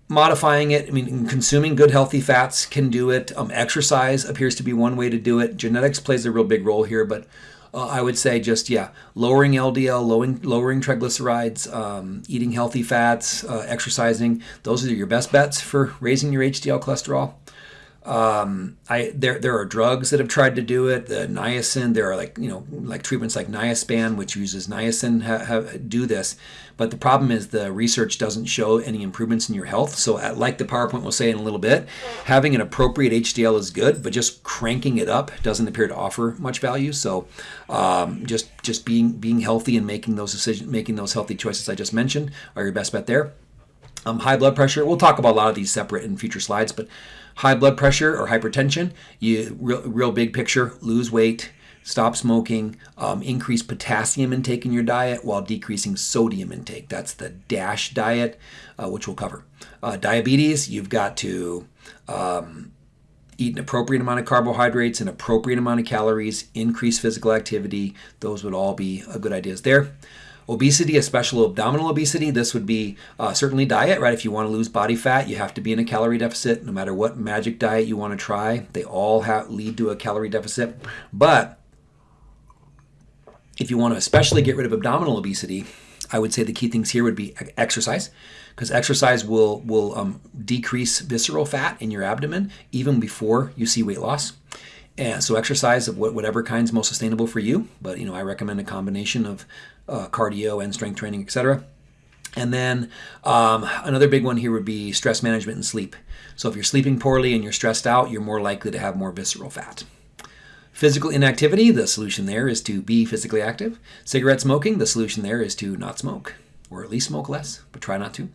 modifying it, I mean, consuming good healthy fats can do it. Um, exercise appears to be one way to do it. Genetics plays a real big role here, but uh, I would say just, yeah, lowering LDL, lowering, lowering triglycerides, um, eating healthy fats, uh, exercising. Those are your best bets for raising your HDL cholesterol. Um, I there there are drugs that have tried to do it. The niacin, there are like you know like treatments like niaspan, which uses niacin, ha, ha, do this. But the problem is the research doesn't show any improvements in your health. So at, like the PowerPoint will say in a little bit, having an appropriate HDL is good, but just cranking it up doesn't appear to offer much value. So um, just just being being healthy and making those decisions, making those healthy choices I just mentioned are your best bet there. Um, high blood pressure. We'll talk about a lot of these separate in future slides, but high blood pressure or hypertension, you real, real big picture, lose weight, stop smoking, um, increase potassium intake in your diet while decreasing sodium intake. That's the DASH diet, uh, which we'll cover. Uh, diabetes, you've got to um, eat an appropriate amount of carbohydrates, an appropriate amount of calories, increase physical activity. Those would all be uh, good ideas there. Obesity, especially abdominal obesity, this would be uh, certainly diet, right? If you want to lose body fat, you have to be in a calorie deficit. No matter what magic diet you want to try, they all have, lead to a calorie deficit. But if you want to especially get rid of abdominal obesity, I would say the key things here would be exercise, because exercise will will um, decrease visceral fat in your abdomen even before you see weight loss. And so exercise of whatever kind's most sustainable for you, but you know I recommend a combination of uh, cardio and strength training, etc. And then um, another big one here would be stress management and sleep. So if you're sleeping poorly and you're stressed out, you're more likely to have more visceral fat. Physical inactivity, the solution there is to be physically active. Cigarette smoking, the solution there is to not smoke, or at least smoke less, but try not to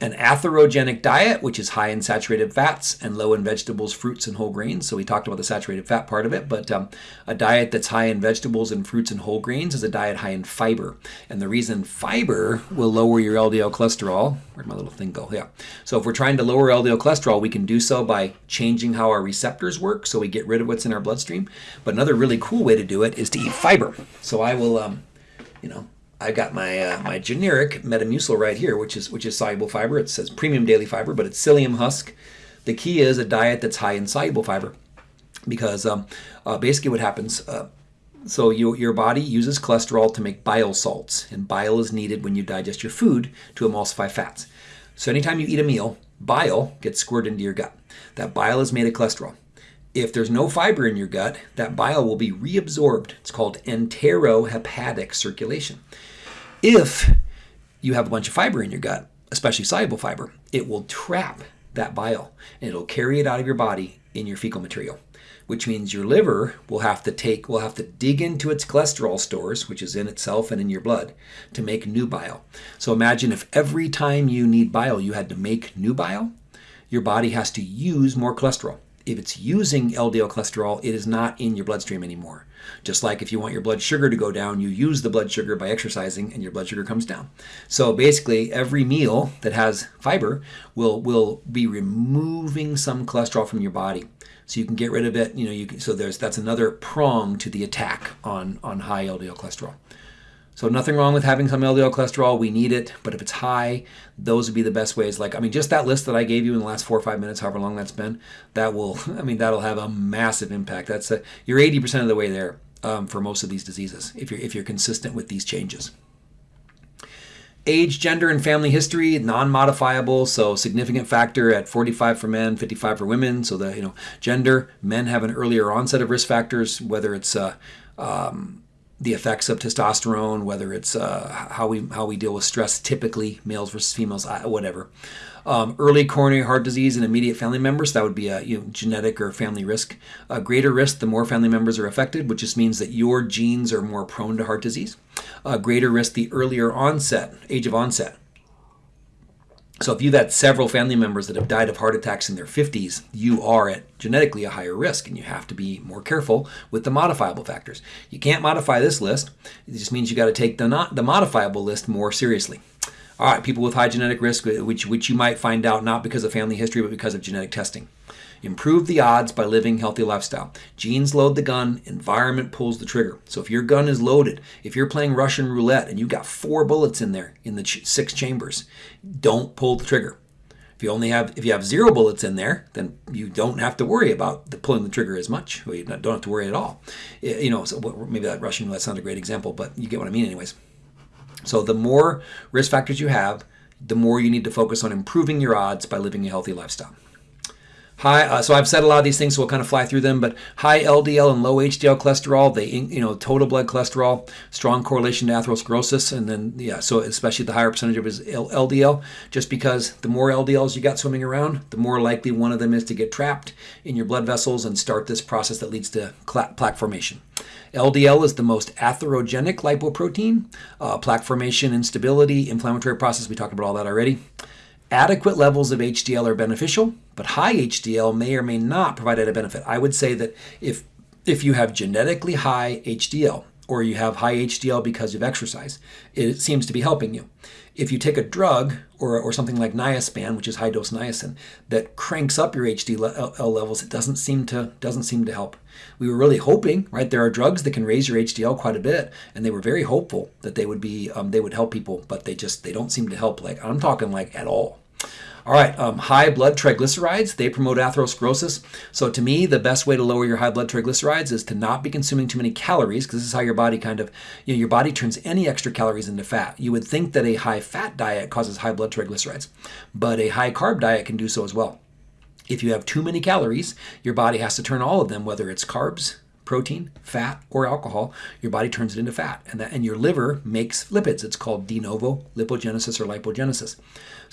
an atherogenic diet, which is high in saturated fats and low in vegetables, fruits, and whole grains. So we talked about the saturated fat part of it, but um, a diet that's high in vegetables and fruits and whole grains is a diet high in fiber. And the reason fiber will lower your LDL cholesterol, where'd my little thing go? Yeah. So if we're trying to lower LDL cholesterol, we can do so by changing how our receptors work, so we get rid of what's in our bloodstream. But another really cool way to do it is to eat fiber. So I will, um, you know, I got my uh, my generic Metamucil right here, which is which is soluble fiber. It says premium daily fiber, but it's psyllium husk. The key is a diet that's high in soluble fiber, because um, uh, basically what happens. Uh, so you, your body uses cholesterol to make bile salts, and bile is needed when you digest your food to emulsify fats. So anytime you eat a meal, bile gets squirted into your gut. That bile is made of cholesterol. If there's no fiber in your gut, that bile will be reabsorbed. It's called enterohepatic circulation. If you have a bunch of fiber in your gut, especially soluble fiber, it will trap that bile and it'll carry it out of your body in your fecal material, which means your liver will have to take will have to dig into its cholesterol stores, which is in itself and in your blood, to make new bile. So imagine if every time you need bile, you had to make new bile, your body has to use more cholesterol if it's using LDL cholesterol, it is not in your bloodstream anymore. Just like if you want your blood sugar to go down, you use the blood sugar by exercising and your blood sugar comes down. So basically, every meal that has fiber will, will be removing some cholesterol from your body. So you can get rid of it. You know, you can, so there's that's another prong to the attack on, on high LDL cholesterol. So nothing wrong with having some LDL cholesterol. We need it, but if it's high, those would be the best ways. Like I mean, just that list that I gave you in the last four or five minutes, however long that's been, that will, I mean, that'll have a massive impact. That's a, you're 80% of the way there um, for most of these diseases if you're if you're consistent with these changes. Age, gender, and family history, non-modifiable, so significant factor at 45 for men, 55 for women. So the you know gender, men have an earlier onset of risk factors, whether it's uh, um, the effects of testosterone, whether it's uh, how we how we deal with stress, typically males versus females, whatever. Um, early coronary heart disease in immediate family members, that would be a you know, genetic or family risk. A greater risk the more family members are affected, which just means that your genes are more prone to heart disease. A greater risk the earlier onset, age of onset. So if you've had several family members that have died of heart attacks in their 50s, you are at genetically a higher risk and you have to be more careful with the modifiable factors. You can't modify this list. It just means you got to take the not the modifiable list more seriously. All right, people with high genetic risk, which which you might find out not because of family history but because of genetic testing. Improve the odds by living healthy lifestyle. Genes load the gun, environment pulls the trigger. So if your gun is loaded, if you're playing Russian roulette and you got four bullets in there in the ch- six chambers, don't pull the trigger. If you only have if you have zero bullets in there, then you don't have to worry about the pulling the trigger as much. Well, you don't have to worry at all. You know, so maybe that Russian roulette not a great example, but you get what I mean, anyways. So the more risk factors you have, the more you need to focus on improving your odds by living a healthy lifestyle. High, uh, so I've said a lot of these things, so we'll kind of fly through them. But high LDL and low HDL cholesterol, they, you know, total blood cholesterol, strong correlation to atherosclerosis, and then yeah, so especially the higher percentage of his LDL, just because the more LDLs you got swimming around, the more likely one of them is to get trapped in your blood vessels and start this process that leads to plaque formation. LDL is the most atherogenic lipoprotein. Uh, plaque formation, instability, inflammatory process. We talked about all that already. Adequate levels of HDL are beneficial, but high HDL may or may not provide a benefit. I would say that if if you have genetically high HDL or you have high HDL because of exercise, it seems to be helping you. If you take a drug or, or something like niaspan, which is high dose niacin, that cranks up your HDL levels, it doesn't seem to doesn't seem to help. We were really hoping, right? There are drugs that can raise your HDL quite a bit, and they were very hopeful that they would be um, they would help people, but they just they don't seem to help. Like I'm talking like at all. All right, um, high blood triglycerides, they promote atherosclerosis. So to me, the best way to lower your high blood triglycerides is to not be consuming too many calories, because this is how your body kind of, you know, your body turns any extra calories into fat. You would think that a high fat diet causes high blood triglycerides, but a high carb diet can do so as well. If you have too many calories, your body has to turn all of them, whether it's carbs, protein, fat, or alcohol, your body turns it into fat. And, that, and your liver makes lipids. It's called de novo lipogenesis or lipogenesis.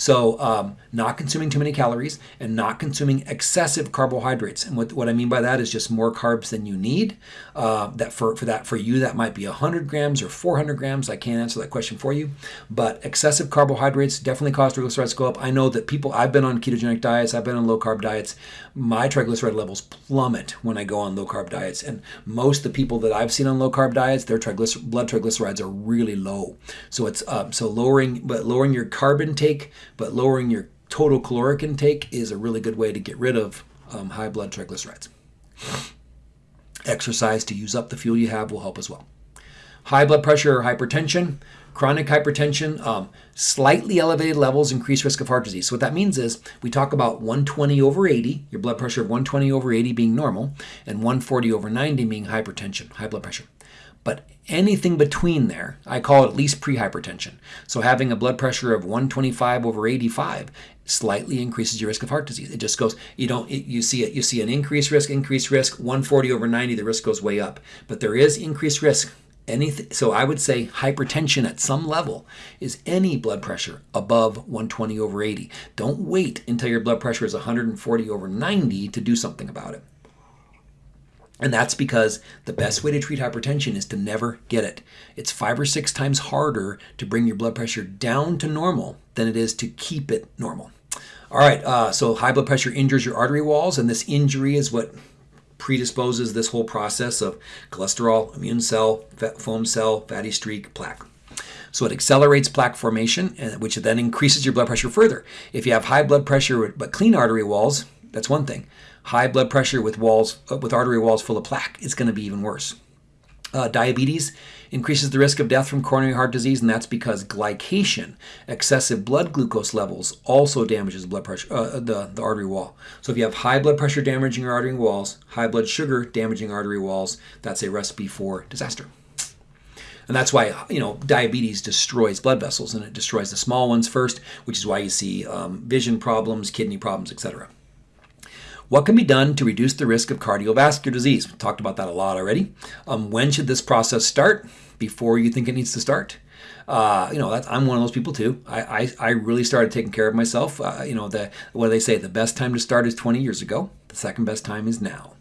So, um, not consuming too many calories and not consuming excessive carbohydrates. And what, what I mean by that is just more carbs than you need. Uh, that for, for that for you, that might be 100 grams or 400 grams. I can't answer that question for you. But excessive carbohydrates definitely cause triglycerides to go up. I know that people, I've been on ketogenic diets, I've been on low carb diets. My triglyceride levels plummet when I go on low carb diets. And most of the people that I've seen on low carb diets, their triglycer- blood triglycerides are really low. So it's um, so lowering, but lowering your carb intake but lowering your total caloric intake is a really good way to get rid of um, high blood triglycerides. Exercise to use up the fuel you have will help as well. High blood pressure or hypertension, chronic hypertension, um, slightly elevated levels increase risk of heart disease. So what that means is we talk about 120 over 80, your blood pressure of 120 over 80 being normal, and 140 over 90 being hypertension, high blood pressure. But anything between there, I call it at least prehypertension. So having a blood pressure of 125 over 85 slightly increases your risk of heart disease. It just goes, you don't, it, you see it, you see an increased risk, increased risk, 140 over 90, the risk goes way up. But there is increased risk Anything, so I would say hypertension at some level is any blood pressure above 120 over 80. Don't wait until your blood pressure is 140 over 90 to do something about it. And that's because the best way to treat hypertension is to never get it. It's five or six times harder to bring your blood pressure down to normal than it is to keep it normal. All right, uh, so high blood pressure injures your artery walls, and this injury is what predisposes this whole process of cholesterol, immune cell, foam cell, fatty streak, plaque. So it accelerates plaque formation, which then increases your blood pressure further. If you have high blood pressure but clean artery walls, that's one thing. High blood pressure with walls uh, with artery walls full of plaque is going to be even worse. Uh, diabetes increases the risk of death from coronary heart disease, and that's because glycation, excessive blood glucose levels, also damages blood pressure, uh, the, the artery wall. So if you have high blood pressure damaging your artery walls, high blood sugar damaging artery walls, that's a recipe for disaster. And that's why, you know, diabetes destroys blood vessels and it destroys the small ones first, which is why you see um, vision problems, kidney problems, etc. What can be done to reduce the risk of cardiovascular disease? We talked about that a lot already. Um, when should this process start? Before you think it needs to start? Uh, you know, I'm one of those people too. I, I, I really started taking care of myself. Uh, you know, the, what do they say? The best time to start is 20 years ago. The second best time is now.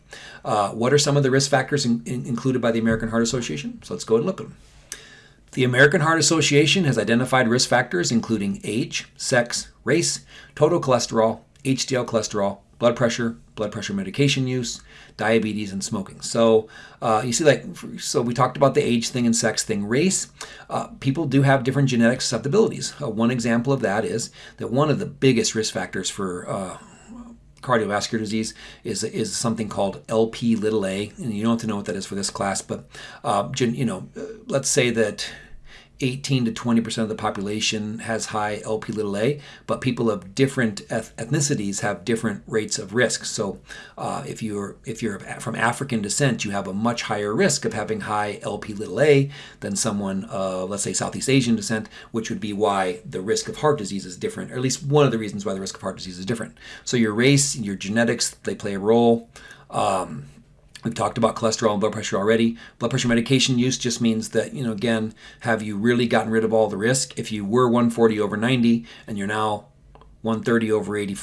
Uh, what are some of the risk factors in, in, included by the American Heart Association? So let's go and look at them. The American Heart Association has identified risk factors including age, sex, race, total cholesterol, HDL cholesterol, blood pressure, blood pressure medication use, diabetes, and smoking. So uh, you see, like, so we talked about the age thing and sex thing. Race, uh, people do have different genetic susceptibilities. Uh, one example of that is that one of the biggest risk factors for uh, cardiovascular disease is is something called LP little a, and you don't have to know what that is for this class, but uh, you know, uh, let's say that 18 to 20 percent of the population has high LP little a, but people of different ethnicities have different rates of risk. So, uh, if you're if you're from African descent, you have a much higher risk of having high LP little a than someone, of, let's say Southeast Asian descent, which would be why the risk of heart disease is different, or at least one of the reasons why the risk of heart disease is different. So, your race, your genetics, they play a role. Um, We've talked about cholesterol and blood pressure already. Blood pressure medication use just means that, you know, again, have you really gotten rid of all the risk? If you were 140 over 90 and you're now 130 over 80,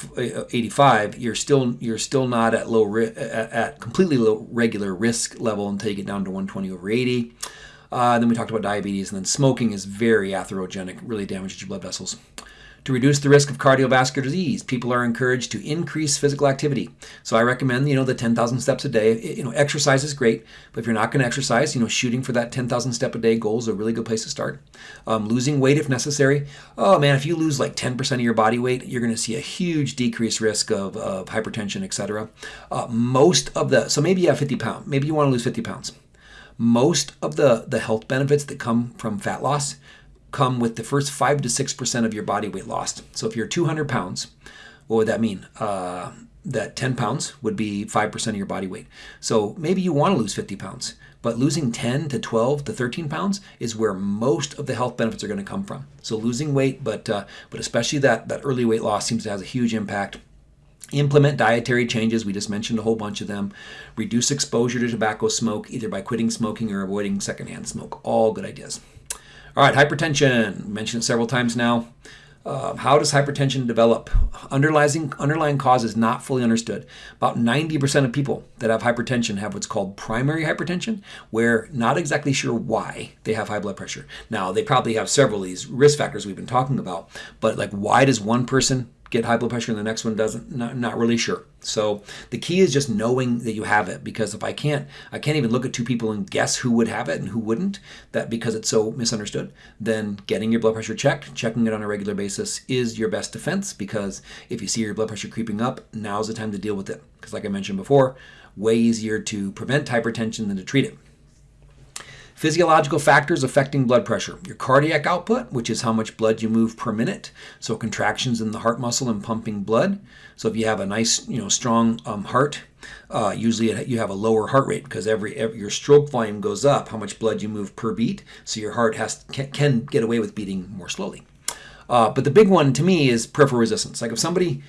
85, you're still you're still not at low at completely low regular risk level until you get down to 120 over 80. Uh, then we talked about diabetes, and then smoking is very atherogenic, really damages your blood vessels. To reduce the risk of cardiovascular disease, people are encouraged to increase physical activity. So I recommend, you know, the 10,000 steps a day. You know, exercise is great, but if you're not going to exercise, you know, shooting for that 10,000 step a day goal is a really good place to start. Um, losing weight if necessary. Oh man, if you lose like 10% of your body weight, you're going to see a huge decreased risk of, of hypertension, etc. Uh, most of the, so maybe you have 50 pounds, maybe you want to lose 50 pounds. Most of the, the health benefits that come from fat loss come with the first 5 to 6% of your body weight lost. So if you're 200 pounds, what would that mean? Uh, that 10 pounds would be 5% of your body weight. So maybe you want to lose 50 pounds, but losing 10 to 12 to 13 pounds is where most of the health benefits are going to come from. So losing weight, but uh, but especially that that early weight loss seems to have a huge impact. Implement dietary changes. We just mentioned a whole bunch of them. Reduce exposure to tobacco smoke, either by quitting smoking or avoiding secondhand smoke. All good ideas. All right, hypertension. Mentioned it several times now. Uh, how does hypertension develop? Underlying, underlying cause is not fully understood. About 90% of people that have hypertension have what's called primary hypertension, where not exactly sure why they have high blood pressure. Now, they probably have several of these risk factors we've been talking about, but like why does one person get high blood pressure and the next one doesn't not, not really sure. So the key is just knowing that you have it because if i can't i can't even look at two people and guess who would have it and who wouldn't that because it's so misunderstood then getting your blood pressure checked checking it on a regular basis is your best defense because if you see your blood pressure creeping up now's the time to deal with it. Because like i mentioned before way easier to prevent hypertension than to treat it Physiological factors affecting blood pressure. Your cardiac output, which is how much blood you move per minute. So contractions in the heart muscle and pumping blood. So if you have a nice, you know, strong um, heart, uh, usually you have a lower heart rate because every, every, your stroke volume goes up, how much blood you move per beat. So your heart has can, can get away with beating more slowly. Uh, but the big one to me is peripheral resistance. Like if somebody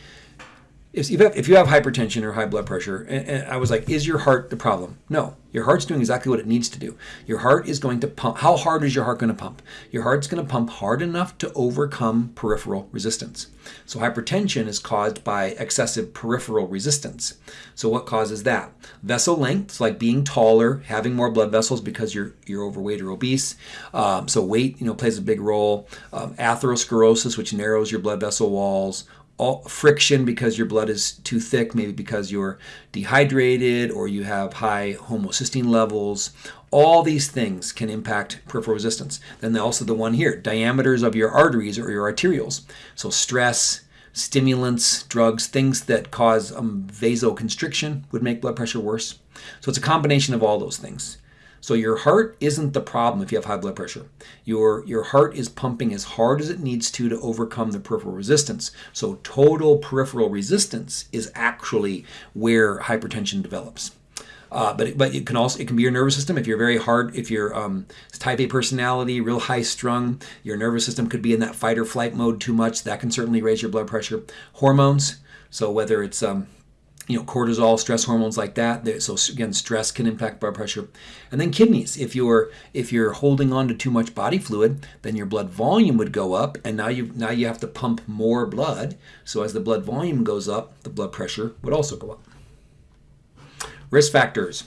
if you have, if you have hypertension or high blood pressure, and, and, I was like, is your heart the problem? No, your heart's doing exactly what it needs to do. Your heart is going to pump. How hard is your heart going to pump? Your heart's going to pump hard enough to overcome peripheral resistance. So hypertension is caused by excessive peripheral resistance. So what causes that? Vessel length, like being taller, having more blood vessels because you're you're overweight or obese. Um, so weight, you know, plays a big role. Um, atherosclerosis, which narrows your blood vessel walls all friction because your blood is too thick, maybe because you're dehydrated or you have high homocysteine levels. All these things can impact peripheral resistance. Then also the one here, diameters of your arteries or your arterioles. So stress, stimulants, drugs, things that cause um, vasoconstriction would make blood pressure worse. So it's a combination of all those things. So your heart isn't the problem if you have high blood pressure. Your, your heart is pumping as hard as it needs to to overcome the peripheral resistance. So total peripheral resistance is actually where hypertension develops. Uh, but it, but it can also it can be your nervous system if you're very hard if you're um, type A personality, real high strung. Your nervous system could be in that fight or flight mode too much. That can certainly raise your blood pressure. Hormones. So whether it's um, you know, cortisol, stress hormones like that. So again, stress can impact blood pressure. And then kidneys. If you're if you're holding on to too much body fluid, then your blood volume would go up, and now you now you have to pump more blood. So as the blood volume goes up, the blood pressure would also go up. Risk factors: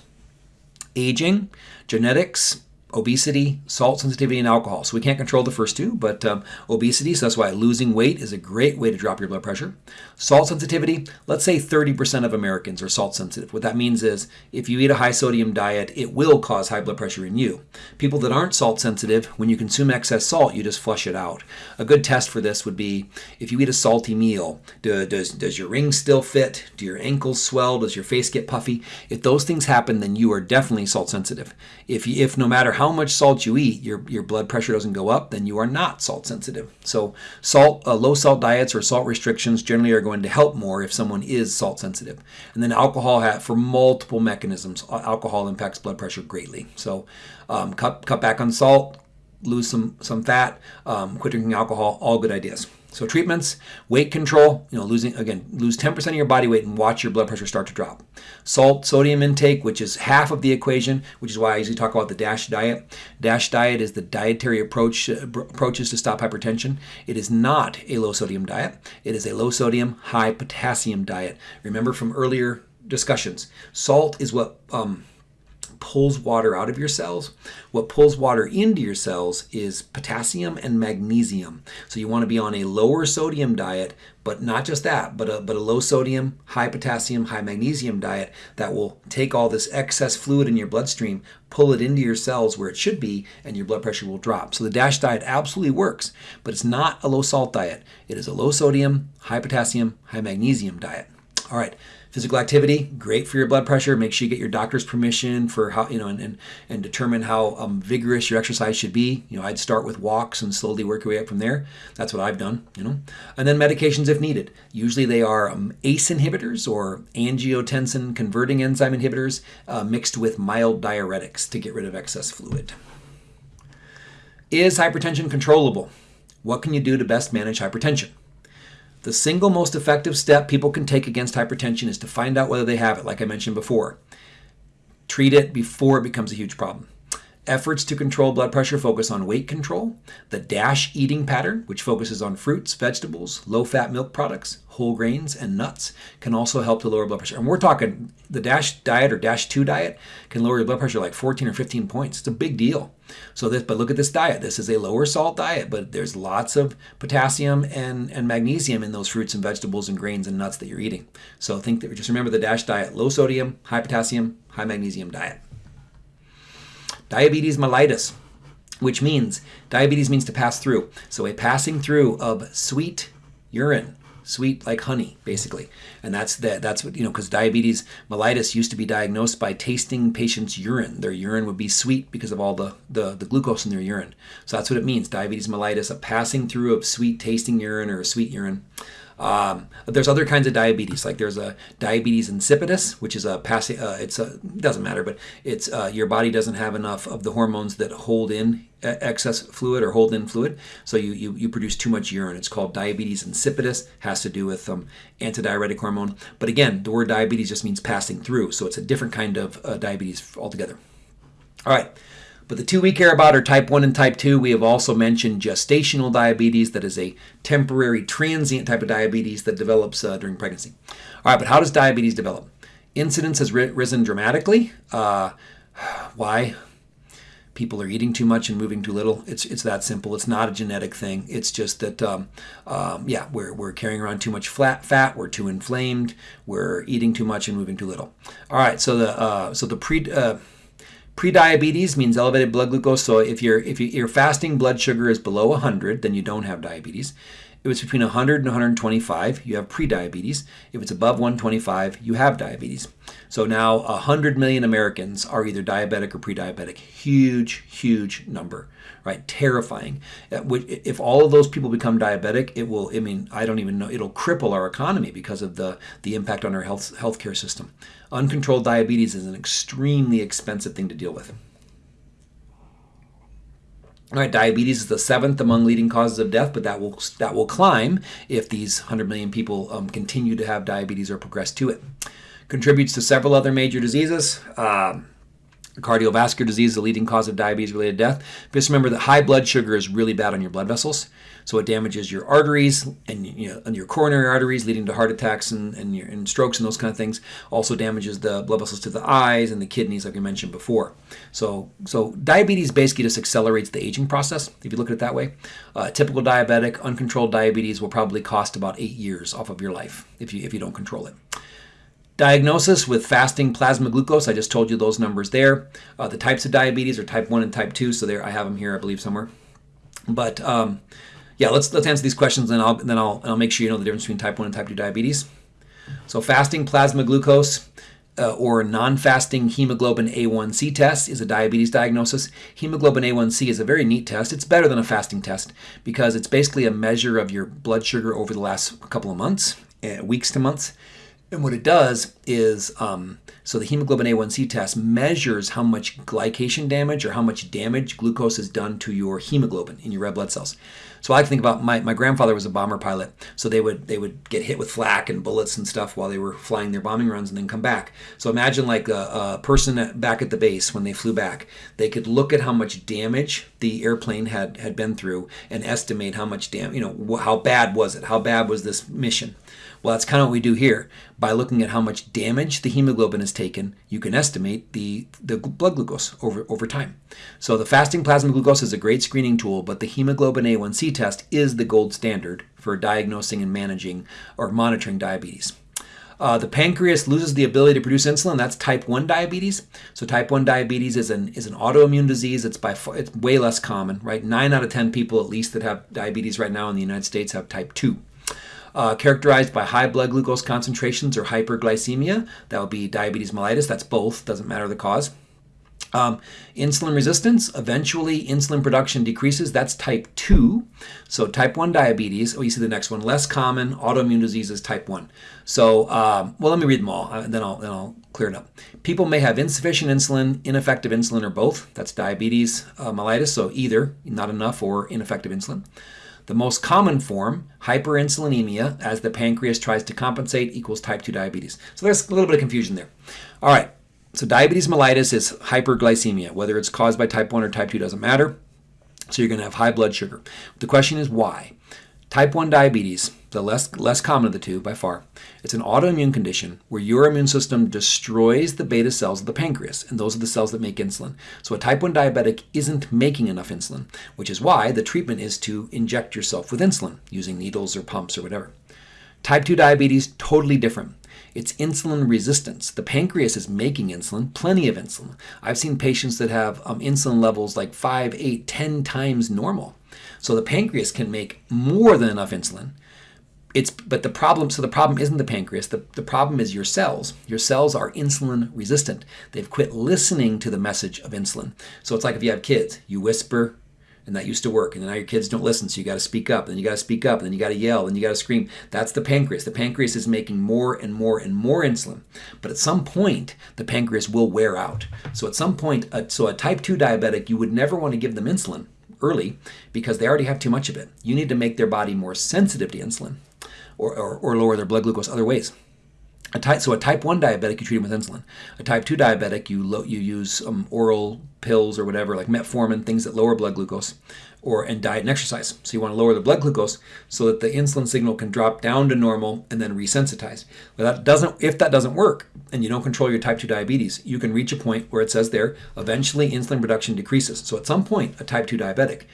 aging, genetics, obesity, salt sensitivity, and alcohol. So we can't control the first two, but um, obesity, so that's why losing weight is a great way to drop your blood pressure. Salt sensitivity, let's say 30% of Americans are salt sensitive. What that means is if you eat a high sodium diet, it will cause high blood pressure in you. People that aren't salt sensitive, when you consume excess salt, you just flush it out. A good test for this would be if you eat a salty meal, do, does, does your ring still fit? Do your ankles swell? Does your face get puffy? If those things happen, then you are definitely salt sensitive. If, if no matter how how much salt you eat, your, your blood pressure doesn't go up, then you are not salt sensitive. So salt, uh, low salt diets or salt restrictions generally are going to help more if someone is salt sensitive. And then alcohol, for multiple mechanisms, alcohol impacts blood pressure greatly. So um, cut, cut back on salt, lose some, some fat, um, quit drinking alcohol, all good ideas. So treatments, weight control, you know, losing again, lose 10% of your body weight and watch your blood pressure start to drop. Salt, sodium intake, which is half of the equation, which is why I usually talk about the DASH diet. DASH diet is the dietary approach approaches to stop hypertension. It is not a low sodium diet. It is a low sodium, high potassium diet. Remember from earlier discussions, salt is what um, pulls water out of your cells. What pulls water into your cells is potassium and magnesium. So you want to be on a lower sodium diet, but not just that, but a, but a low sodium, high potassium, high magnesium diet that will take all this excess fluid in your bloodstream, pull it into your cells where it should be, and your blood pressure will drop. So the DASH diet absolutely works, but it's not a low salt diet. It is a low sodium, high potassium, high magnesium diet. All right. Physical activity, great for your blood pressure. Make sure you get your doctor's permission for how, you know, and, and, and determine how um, vigorous your exercise should be. You know, I'd start with walks and slowly work your way up from there. That's what I've done, you know. And then medications if needed. Usually they are um, ACE inhibitors or angiotensin converting enzyme inhibitors uh, mixed with mild diuretics to get rid of excess fluid. Is hypertension controllable? What can you do to best manage hypertension? The single most effective step people can take against hypertension is to find out whether they have it, like I mentioned before. Treat it before it becomes a huge problem. Efforts to control blood pressure focus on weight control, the DASH eating pattern, which focuses on fruits, vegetables, low fat milk products, whole grains, and nuts, can also help to lower blood pressure. And we're talking the DASH diet or DASH 2 diet can lower your blood pressure like 14 or 15 points. It's a big deal. So this, but look at this diet. This is a lower salt diet, but there's lots of potassium and, and magnesium in those fruits and vegetables and grains and nuts that you're eating. So think that just remember the DASH diet, low sodium, high potassium, high magnesium diet. Diabetes mellitus, which means diabetes means to pass through. So a passing through of sweet urine, sweet like honey, basically. And that's that. That's what you know, because diabetes mellitus used to be diagnosed by tasting patients' urine. Their urine would be sweet because of all the, the the glucose in their urine. So that's what it means. Diabetes mellitus, a passing through of sweet tasting urine or a sweet urine. Um, there's other kinds of diabetes, like there's a diabetes insipidus, which is a passing. Uh, it's a doesn't matter, but it's uh, your body doesn't have enough of the hormones that hold in excess fluid or hold in fluid, so you, you, you produce too much urine. It's called diabetes insipidus. Has to do with um, antidiuretic hormone. But again, the word diabetes just means passing through, so it's a different kind of uh, diabetes altogether. All right. But the two we care about are type 1 and type 2. We have also mentioned gestational diabetes, that is a temporary transient type of diabetes that develops uh, during pregnancy. All right, but how does diabetes develop? Incidence has ri risen dramatically. Uh, why? People are eating too much and moving too little. It's it's that simple. It's not a genetic thing. It's just that, um, um, yeah, we're, we're carrying around too much flat fat. We're too inflamed. We're eating too much and moving too little. All right, so the uh, so the pre uh, Prediabetes means elevated blood glucose. So if your if your fasting blood sugar is below 100, then you don't have diabetes. If it's between 100 and 125, you have prediabetes. If it's above 125, you have diabetes. So now 100 million Americans are either diabetic or pre-diabetic. Huge, huge number, right? Terrifying. Uh, if all of those people become diabetic, it will, I mean, I don't even know, it'll cripple our economy because of the, the impact on our health healthcare system. Uncontrolled diabetes is an extremely expensive thing to deal with. All right, diabetes is the seventh among leading causes of death, but that will that will climb if these 100 million people um, continue to have diabetes or progress to it. Contributes to several other major diseases. Um, cardiovascular disease is the leading cause of diabetes-related death. Just remember that high blood sugar is really bad on your blood vessels. So it damages your arteries and, you know, and your coronary arteries, leading to heart attacks and, and, your, and strokes and those kind of things. Also damages the blood vessels to the eyes and the kidneys, like we mentioned before. So, so diabetes basically just accelerates the aging process, if you look at it that way. Uh, typical diabetic, uncontrolled diabetes will probably cost about eight years off of your life if you, if you don't control it. Diagnosis with fasting plasma glucose, I just told you those numbers there. Uh, the types of diabetes are type 1 and type 2, so there I have them here, I believe, somewhere. But um, yeah, let's let's answer these questions, and I'll then I'll I'll make sure you know the difference between type one and type two diabetes. So fasting plasma glucose. Uh, or non-fasting hemoglobin A1C test is a diabetes diagnosis. Hemoglobin A1C is a very neat test. It's better than a fasting test because it's basically a measure of your blood sugar over the last couple of months, uh, weeks to months. And what it does is, um, so the hemoglobin A1C test measures how much glycation damage or how much damage glucose has done to your hemoglobin in your red blood cells. So I like think about my, my grandfather was a bomber pilot, so they would they would get hit with flak and bullets and stuff while they were flying their bombing runs and then come back. So imagine like a, a person back at the base when they flew back, they could look at how much damage the airplane had had been through and estimate how much damage, you know, how bad was it? How bad was this mission? Well, that's kind of what we do here. By looking at how much damage the hemoglobin has taken, you can estimate the, the blood glucose over, over time. So the fasting plasma glucose is a great screening tool, but the hemoglobin A1C test is the gold standard for diagnosing and managing or monitoring diabetes. Uh, the pancreas loses the ability to produce insulin. That's type 1 diabetes. So type 1 diabetes is an, is an autoimmune disease. It's by far, it's way less common, right? 9 out of 10 people at least that have diabetes right now in the United States have type 2 uh, characterized by high blood glucose concentrations or hyperglycemia. That would be diabetes mellitus. That's both, doesn't matter the cause. Um, insulin resistance, eventually insulin production decreases. That's type 2. So type 1 diabetes, oh, you see the next one, less common autoimmune diseases type 1. So, um, well, let me read them all, and uh, then I'll, then I'll clear it up. People may have insufficient insulin, ineffective insulin, or both. That's diabetes uh, mellitus, so either not enough or ineffective insulin. The most common form, hyperinsulinemia, as the pancreas tries to compensate, equals type 2 diabetes. So there's a little bit of confusion there. All right, so diabetes mellitus is hyperglycemia. Whether it's caused by type 1 or type 2 doesn't matter. So you're going to have high blood sugar. The question is why? Type 1 diabetes the less, less common of the two by far. It's an autoimmune condition where your immune system destroys the beta cells of the pancreas, and those are the cells that make insulin. So a type 1 diabetic isn't making enough insulin, which is why the treatment is to inject yourself with insulin using needles or pumps or whatever. Type 2 diabetes, totally different. It's insulin resistance. The pancreas is making insulin, plenty of insulin. I've seen patients that have um, insulin levels like 5, 8, 10 times normal. So the pancreas can make more than enough insulin, it's but the problem so the problem isn't the pancreas the, the problem is your cells your cells are insulin resistant they've quit listening to the message of insulin so it's like if you have kids you whisper and that used to work. And now your kids don't listen, so you got to speak up, and you got to speak up, and then you got to yell, and you got to scream. That's the pancreas. The pancreas is making more and more and more insulin, but at some point the pancreas will wear out. So at some point, so a type two diabetic, you would never want to give them insulin early because they already have too much of it. You need to make their body more sensitive to insulin, or, or, or lower their blood glucose other ways. A type, so a type 1 diabetic, you treat them with insulin. A type 2 diabetic, you, you use um, oral pills or whatever, like metformin, things that lower blood glucose, or and diet and exercise. So you want to lower the blood glucose so that the insulin signal can drop down to normal and then resensitize. But that doesn't, if that doesn't work and you don't control your type 2 diabetes, you can reach a point where it says there, eventually insulin production decreases. So at some point, a type 2 diabetic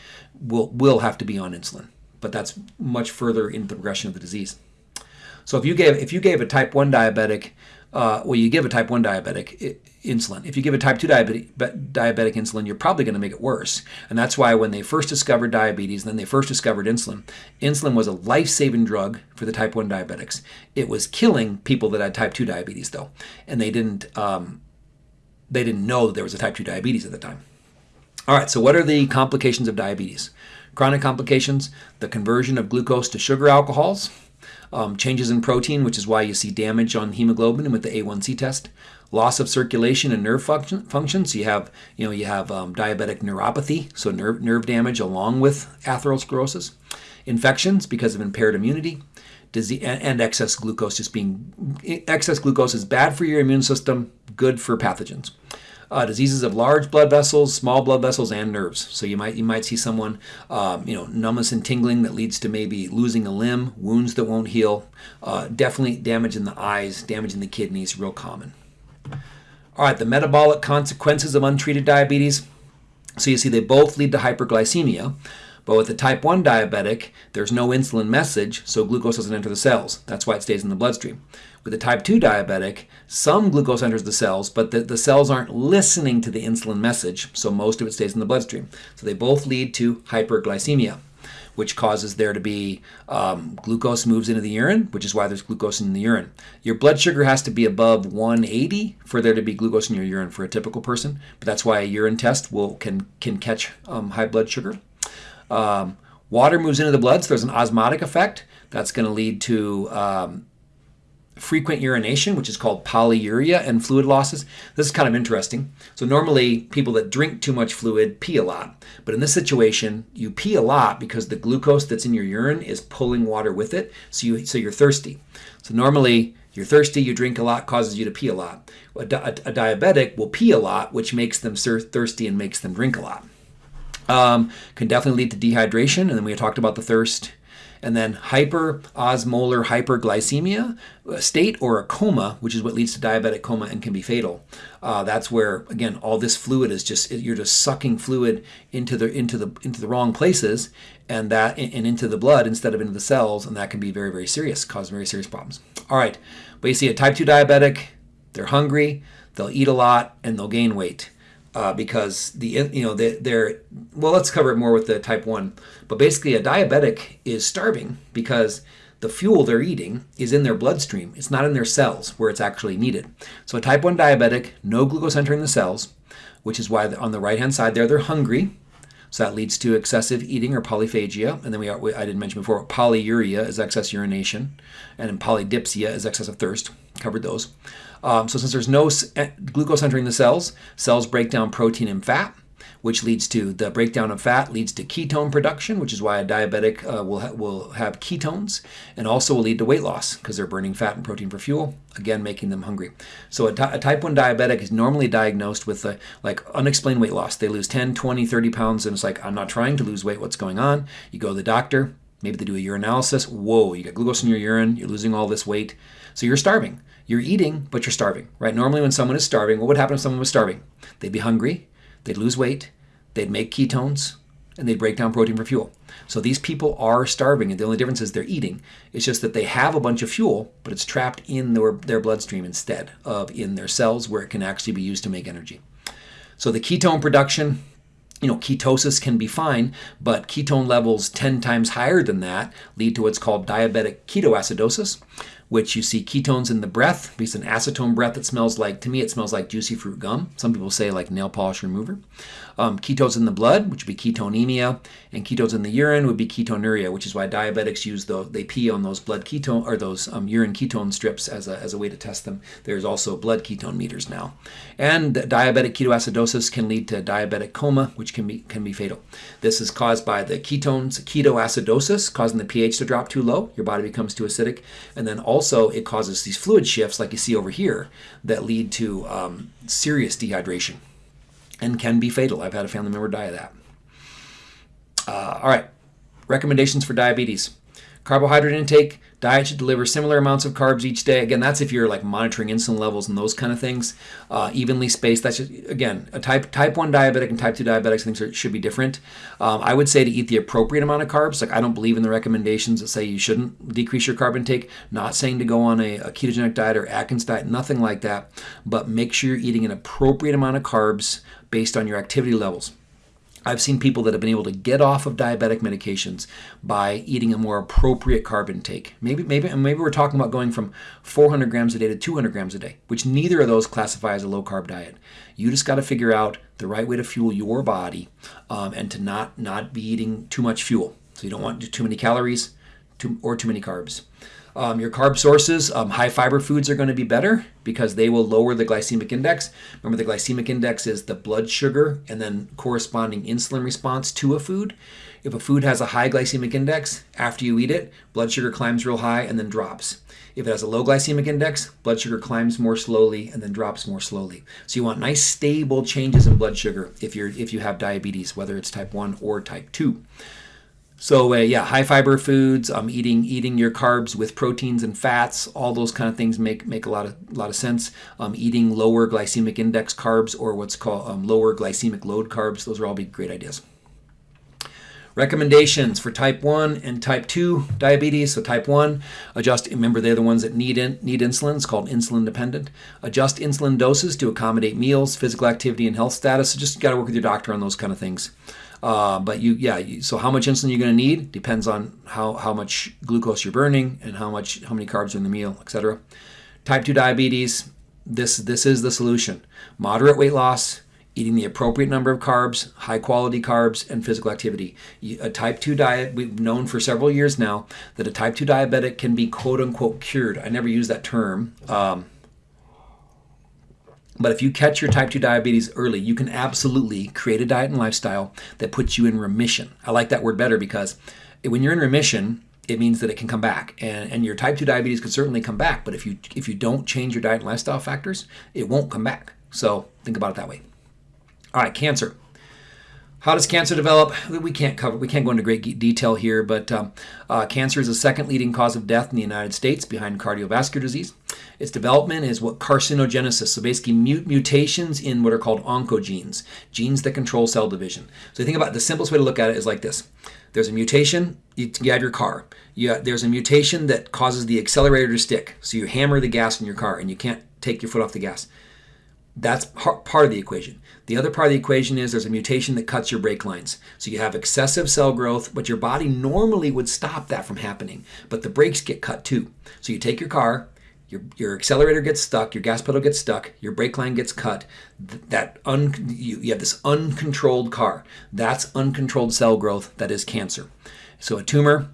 will, will have to be on insulin, but that's much further into the progression of the disease. So if you gave if you gave a type one diabetic, uh, well, you give a type one diabetic insulin. If you give a type two diabetic diabetic insulin, you're probably going to make it worse. And that's why when they first discovered diabetes, then they first discovered insulin. Insulin was a life-saving drug for the type one diabetics. It was killing people that had type two diabetes, though, and they didn't um, they didn't know that there was a type two diabetes at the time. All right, so what are the complications of diabetes? Chronic complications, the conversion of glucose to sugar alcohols, um, changes in protein, which is why you see damage on hemoglobin and with the A1C test, loss of circulation and nerve function, function. So you have, you know, you have um, diabetic neuropathy, so nerve nerve damage along with atherosclerosis, infections because of impaired immunity, disease, and, and excess glucose. Just being excess glucose is bad for your immune system, good for pathogens uh, diseases of large blood vessels, small blood vessels, and nerves. So you might you might see someone, um, you know, numbness and tingling that leads to maybe losing a limb, wounds that won't heal, uh, definitely damage in the eyes, damage in the kidneys, real common. All right, the metabolic consequences of untreated diabetes. So you see they both lead to hyperglycemia. But with a type 1 diabetic, there's no insulin message, so glucose doesn't enter the cells. That's why it stays in the bloodstream. With a type 2 diabetic, some glucose enters the cells, but the, the cells aren't listening to the insulin message, so most of it stays in the bloodstream. So they both lead to hyperglycemia which causes there to be um, glucose moves into the urine, which is why there's glucose in the urine. Your blood sugar has to be above 180 for there to be glucose in your urine for a typical person, but that's why a urine test will can can catch um, high blood sugar. Um, water moves into the blood, so there's an osmotic effect that's going to lead to um, frequent urination, which is called polyuria, and fluid losses. This is kind of interesting. So normally people that drink too much fluid pee a lot. But in this situation, you pee a lot because the glucose that's in your urine is pulling water with it, so, you, so you're thirsty. So normally you're thirsty, you drink a lot, causes you to pee a lot. A, a, a diabetic will pee a lot, which makes them thirsty and makes them drink a lot. Um, can definitely lead to dehydration, and then we talked about the thirst and then hyperosmolar hyperglycemia state or a coma, which is what leads to diabetic coma and can be fatal. Uh, that's where again all this fluid is just you're just sucking fluid into the into the into the wrong places and that and into the blood instead of into the cells, and that can be very very serious, cause very serious problems. All right, but you see a type two diabetic, they're hungry, they'll eat a lot, and they'll gain weight uh, because the you know they, they're well let's cover it more with the type 1 but basically a diabetic is starving because the fuel they're eating is in their bloodstream. It's not in their cells where it's actually needed. So a type 1 diabetic no glucose entering the cells which is why on the right hand side there they're hungry. So that leads to excessive eating or polyphagia. And then we, are, I didn't mention before polyuria is excess urination. And polydipsia is excessive thirst. Covered those um, so since there's no eh, glucose entering the cells, cells break down protein and fat, which leads to the breakdown of fat leads to ketone production, which is why a diabetic uh, will, ha will have ketones, and also will lead to weight loss because they're burning fat and protein for fuel, again making them hungry. So a, type 1 diabetic is normally diagnosed with a, like unexplained weight loss. They lose 10, 20, 30 pounds, and it's like, I'm not trying to lose weight, what's going on? You go to the doctor, maybe they do a urinalysis, whoa, you got glucose in your urine, you're losing all this weight, so you're starving. You're eating, but you're starving, right? Normally, when someone is starving, what would happen if someone was starving? They'd be hungry, they'd lose weight, they'd make ketones, and they'd break down protein for fuel. So these people are starving, and the only difference is they're eating. It's just that they have a bunch of fuel, but it's trapped in their, their bloodstream instead of in their cells where it can actually be used to make energy. So the ketone production, you know, ketosis can be fine, but ketone levels 10 times higher than that lead to what's called diabetic ketoacidosis, which you see ketones in the breath. It's an acetone breath that smells like, to me, it smells like juicy fruit gum. Some people say like nail polish remover. Um, ketones in the blood, which would be ketonemia, and ketones in the urine would be ketonuria, which is why diabetics use the, they pee on those blood ketone or those um, urine ketone strips as a, as a way to test them. There's also blood ketone meters now. And diabetic ketoacidosis can lead to diabetic coma, which can be, can be fatal. This is caused by the ketones, ketoacidosis, causing the pH to drop too low. Your body becomes too acidic. And then also it causes these fluid shifts like you see over here that lead to um, serious dehydration and can be fatal. I've had a family member die of that. Uh, all right, recommendations for diabetes. Carbohydrate intake, diet should deliver similar amounts of carbs each day. Again, that's if you're like monitoring insulin levels and those kind of things. Uh, evenly spaced. That's just, again, a type type one diabetic and type two diabetics things should be different. Um, I would say to eat the appropriate amount of carbs. Like I don't believe in the recommendations that say you shouldn't decrease your carb intake. Not saying to go on a, a ketogenic diet or Atkins diet, nothing like that. But make sure you're eating an appropriate amount of carbs based on your activity levels. I've seen people that have been able to get off of diabetic medications by eating a more appropriate carb intake. Maybe, maybe, and maybe we're talking about going from 400 grams a day to 200 grams a day, which neither of those classify as a low carb diet. You just got to figure out the right way to fuel your body um, and to not not be eating too much fuel. So you don't want too many calories, too, or too many carbs. Um, your carb sources, um, high fiber foods are going to be better because they will lower the glycemic index. Remember, the glycemic index is the blood sugar and then corresponding insulin response to a food. If a food has a high glycemic index, after you eat it, blood sugar climbs real high and then drops. If it has a low glycemic index, blood sugar climbs more slowly and then drops more slowly. So you want nice stable changes in blood sugar if you're if you have diabetes, whether it's type 1 or type 2. So uh, yeah, high fiber foods, um, eating eating your carbs with proteins and fats, all those kind of things make make a lot of a lot of sense. Um, eating lower glycemic index carbs or what's called um, lower glycemic load carbs, those are all be great ideas. Recommendations for type 1 and type 2 diabetes. So type 1, adjust, remember they're the ones that need, in, need insulin. It's called insulin dependent. Adjust insulin doses to accommodate meals, physical activity, and health status. So just got to work with your doctor on those kind of things. Uh, but you, yeah. You, so how much insulin you're going to need depends on how how much glucose you're burning and how much how many carbs are in the meal, etc. Type two diabetes. This this is the solution. Moderate weight loss, eating the appropriate number of carbs, high quality carbs, and physical activity. A type 2 diet, we've known for several years now that a type 2 diabetic can be quote unquote cured. I never use that term. Um, but if you catch your type 2 diabetes early, you can absolutely create a diet and lifestyle that puts you in remission. I like that word better because when you're in remission, it means that it can come back. And, and your type 2 diabetes could certainly come back, but if you if you don't change your diet and lifestyle factors, it won't come back. So think about it that way. All right, cancer. How does cancer develop? We can't cover. We can't go into great detail here, but um, uh, cancer is the second leading cause of death in the United States, behind cardiovascular disease. Its development is what carcinogenesis, so basically mut mutations in what are called oncogenes, genes that control cell division. So think about it, the simplest way to look at it is like this: there's a mutation. You, you have your car. You, there's a mutation that causes the accelerator to stick, so you hammer the gas in your car, and you can't take your foot off the gas. That's part of the equation. The other part of the equation is there's a mutation that cuts your brake lines. So you have excessive cell growth, but your body normally would stop that from happening. But the brakes get cut too. So you take your car, your, your accelerator gets stuck, your gas pedal gets stuck, your brake line gets cut. That un, you, you have this uncontrolled car. That's uncontrolled cell growth that is cancer. So a tumor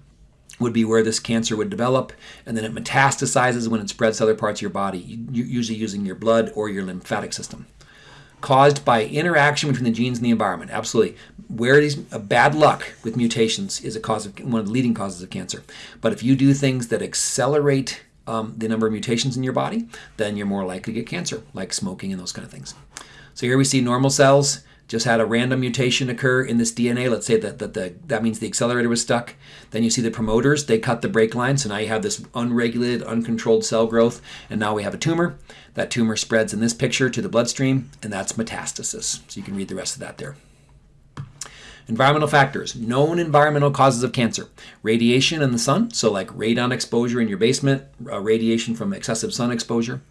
would be where this cancer would develop, and then it metastasizes when it spreads to other parts of your body, usually using your blood or your lymphatic system. Caused by interaction between the genes and the environment. Absolutely. Where these uh, bad luck with mutations is a cause of one of the leading causes of cancer. But if you do things that accelerate um, the number of mutations in your body, then you're more likely to get cancer, like smoking and those kind of things. So here we see normal cells just had a random mutation occur in this DNA. Let's say that, that the, that means the accelerator was stuck. Then you see the promoters, they cut the brake line. So now you have this unregulated, uncontrolled cell growth. And now we have a tumor. That tumor spreads in this picture to the bloodstream, and that's metastasis. So you can read the rest of that there. Environmental factors, known environmental causes of cancer. Radiation in the sun, so like radon exposure in your basement, uh, radiation from excessive sun exposure.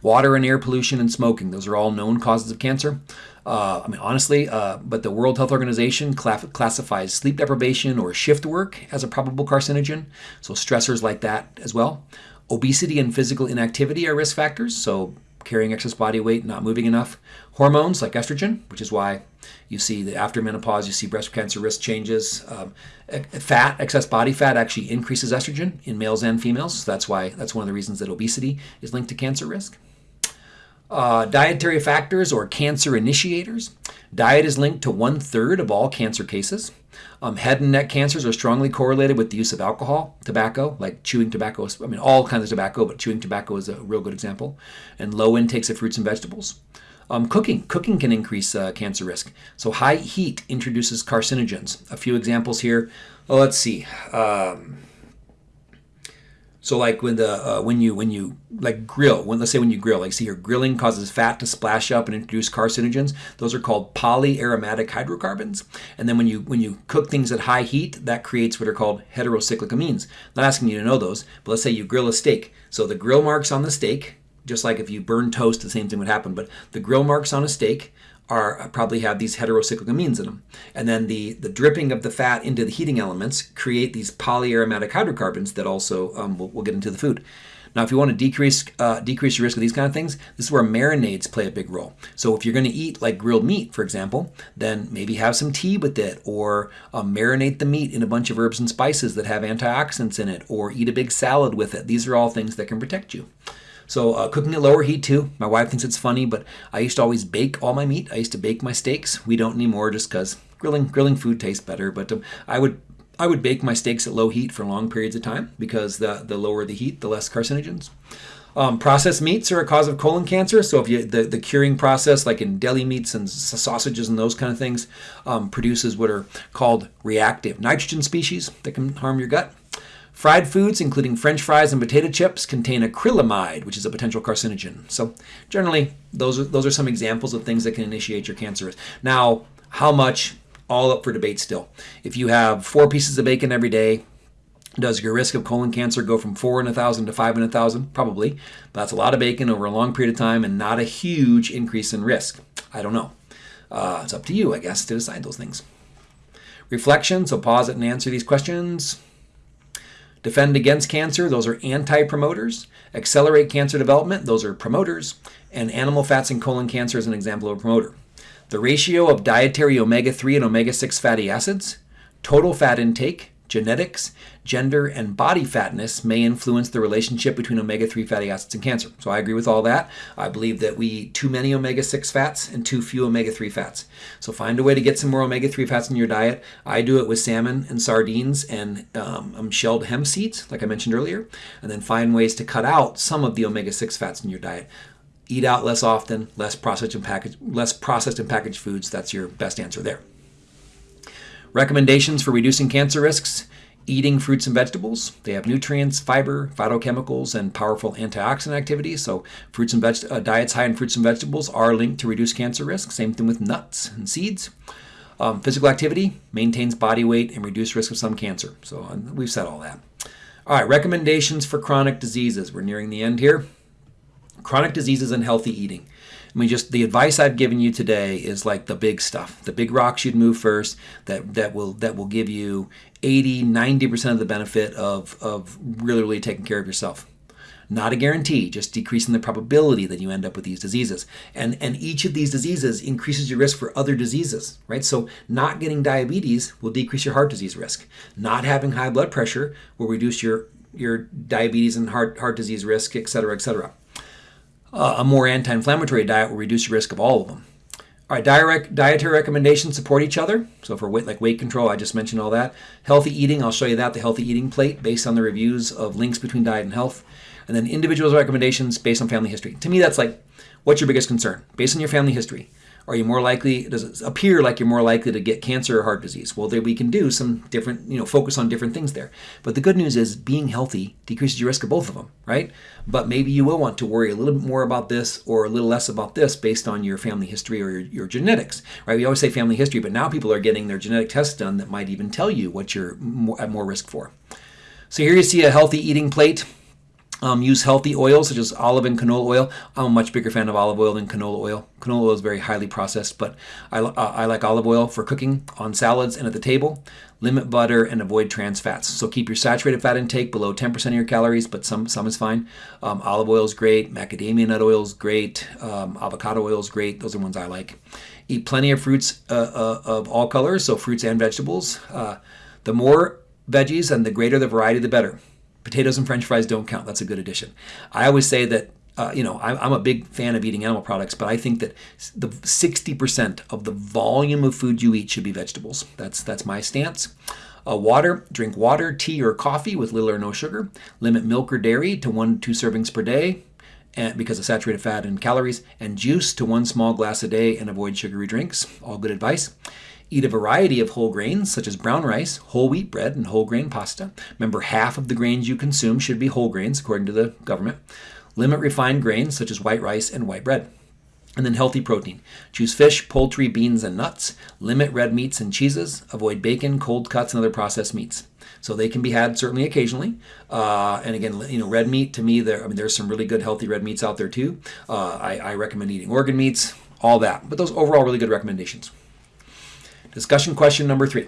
Water and air pollution and smoking, those are all known causes of cancer. Uh, I mean, honestly, uh, but the World Health Organization classifies sleep deprivation or shift work as a probable carcinogen, so stressors like that as well. Obesity and physical inactivity are risk factors, so carrying excess body weight, not moving enough. Hormones like estrogen, which is why you see that after menopause, you see breast cancer risk changes. Um, fat, excess body fat, actually increases estrogen in males and females. So that's why that's one of the reasons that obesity is linked to cancer risk. Uh, dietary factors or cancer initiators. Diet is linked to one third of all cancer cases. Um, head and neck cancers are strongly correlated with the use of alcohol, tobacco, like chewing tobacco. I mean, all kinds of tobacco, but chewing tobacco is a real good example. And low intakes of fruits and vegetables. Um, cooking. Cooking can increase uh, cancer risk. So high heat introduces carcinogens. A few examples here. Oh, let's see. Um, so like when the uh, when you when you like grill, when let's say when you grill, like see your grilling causes fat to splash up and introduce carcinogens. Those are called polyaromatic hydrocarbons. And then when you when you cook things at high heat, that creates what are called heterocyclic amines. I'm not asking you to know those, but let's say you grill a steak. So the grill marks on the steak, just like if you burn toast, the same thing would happen. But the grill marks on a steak are probably have these heterocyclic amines in them. And then the, the dripping of the fat into the heating elements create these polyaromatic hydrocarbons that also um, will, will get into the food. Now, if you want to decrease uh, decrease your risk of these kind of things, this is where marinades play a big role. So if you're going to eat like grilled meat, for example, then maybe have some tea with it, or um, marinate the meat in a bunch of herbs and spices that have antioxidants in it, or eat a big salad with it. These are all things that can protect you. So uh, cooking at lower heat too. My wife thinks it's funny, but I used to always bake all my meat. I used to bake my steaks. We don't anymore just because grilling grilling food tastes better. But um, I would I would bake my steaks at low heat for long periods of time because the the lower the heat, the less carcinogens. Um, processed meats are a cause of colon cancer. So if you the, the curing process, like in deli meats and sausages and those kind of things, um, produces what are called reactive nitrogen species that can harm your gut. Fried foods, including french fries and potato chips, contain acrylamide, which is a potential carcinogen. So generally, those are, those are some examples of things that can initiate your cancer. Risk. Now, how much? All up for debate still. If you have four pieces of bacon every day, does your risk of colon cancer go from 4 in a 1,000 to 5 in a 1,000? Probably. That's a lot of bacon over a long period of time and not a huge increase in risk. I don't know. Uh, it's up to you, I guess, to decide those things. Reflection, so pause it and answer these questions. Defend against cancer, those are anti-promoters. Accelerate cancer development, those are promoters. And animal fats and colon cancer is an example of a promoter. The ratio of dietary omega-3 and omega-6 fatty acids, total fat intake, genetics, gender, and body fatness may influence the relationship between omega-3 fatty acids and cancer. So I agree with all that. I believe that we eat too many omega-6 fats and too few omega-3 fats. So find a way to get some more omega-3 fats in your diet. I do it with salmon and sardines and um, um, shelled hemp seeds, like I mentioned earlier, and then find ways to cut out some of the omega-6 fats in your diet. Eat out less often, less processed and packaged, less processed and packaged foods. That's your best answer there. Recommendations for reducing cancer risks eating fruits and vegetables. They have nutrients, fiber, phytochemicals, and powerful antioxidant activity. So, fruits and veg- uh, diets high in fruits and vegetables are linked to reduce cancer risk. Same thing with nuts and seeds. Um, physical activity maintains body weight and reduce risk of some cancer. So, uh, we've said all that. All right, recommendations for chronic diseases. We're nearing the end here. Chronic diseases and healthy eating. I mean, just the advice I've given you today is like the big stuff, the big rocks you'd move first that, that will that will give you 80, 90% of the benefit of, of really, really taking care of yourself. Not a guarantee, just decreasing the probability that you end up with these diseases. And, and each of these diseases increases your risk for other diseases, right? So not getting diabetes will decrease your heart disease risk. Not having high blood pressure will reduce your, your diabetes and heart, heart disease risk, et cetera, et cetera. A more anti-inflammatory diet will reduce your risk of all of them. All right, diet dietary recommendations support each other. So for weight, like weight control, I just mentioned all that. Healthy eating, I'll show you that, the healthy eating plate based on the reviews of links between diet and health. And then individuals' recommendations based on family history. To me, that's like, what's your biggest concern? Based on your family history. Are you more likely, does it appear like you're more likely to get cancer or heart disease? Well, there we can do some different, you know, focus on different things there. But the good news is being healthy decreases your risk of both of them, right? But maybe you will want to worry a little bit more about this or a little less about this based on your family history or your, your genetics, right? We always say family history, but now people are getting their genetic tests done that might even tell you what you're more, at more risk for. So here you see a healthy eating plate. Um, use healthy oils such as olive and canola oil. I'm a much bigger fan of olive oil than canola oil. Canola oil is very highly processed, but I, uh, I like olive oil for cooking on salads and at the table. Limit butter and avoid trans fats. So keep your saturated fat intake below 10% of your calories, but some some is fine. Um, olive oil is great. Macadamia nut oil is great. Um, avocado oil is great. Those are ones I like. Eat plenty of fruits uh, uh, of all colors, so fruits and vegetables. Uh, the more veggies and the greater the variety, the better potatoes and french fries don't count. That's a good addition. I always say that, uh, you know, I'm, I'm a big fan of eating animal products, but I think that the 60% of the volume of food you eat should be vegetables. That's, that's my stance. Uh, water, drink water, tea, or coffee with little or no sugar. Limit milk or dairy to one to two servings per day and because of saturated fat and calories. And juice to one small glass a day and avoid sugary drinks. All good advice. Eat a variety of whole grains, such as brown rice, whole wheat bread, and whole grain pasta. Remember, half of the grains you consume should be whole grains, according to the government. Limit refined grains, such as white rice and white bread. And then healthy protein. Choose fish, poultry, beans, and nuts. Limit red meats and cheeses. Avoid bacon, cold cuts, and other processed meats. So they can be had certainly occasionally. Uh, and again, you know, red meat to me, there. I mean, there's some really good healthy red meats out there too. Uh, I, I recommend eating organ meats, all that. But those overall really good recommendations. Discussion question number three.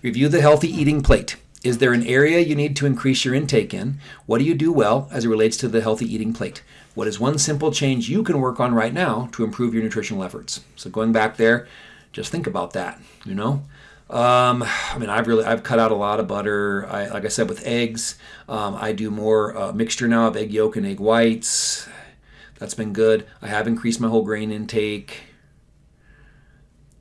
Review the healthy eating plate. Is there an area you need to increase your intake in? What do you do well as it relates to the healthy eating plate? What is one simple change you can work on right now to improve your nutritional efforts? So going back there, just think about that, you know? Um, I mean, I've really I've cut out a lot of butter. I, like I said, with eggs, um, I do more uh, mixture now of egg yolk and egg whites. That's been good. I have increased my whole grain intake.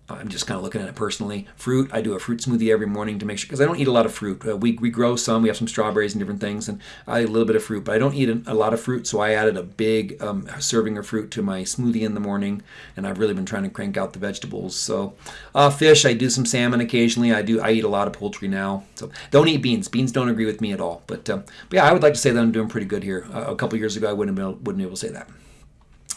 I'm just kind of looking at it personally. Fruit, I do a fruit smoothie every morning to make sure, because I don't eat a lot of fruit. Uh, we, we grow some, we have some strawberries and different things, and I eat a little bit of fruit, but I don't eat a, lot of fruit, so I added a big um, serving of fruit to my smoothie in the morning, and I've really been trying to crank out the vegetables. So, uh, fish, I do some salmon occasionally. I do. I eat a lot of poultry now. So, don't eat beans. Beans don't agree with me at all. But, uh, but yeah, I would like to say that I'm doing pretty good here. Uh, a couple years ago, I wouldn't have been, wouldn't be able to say that.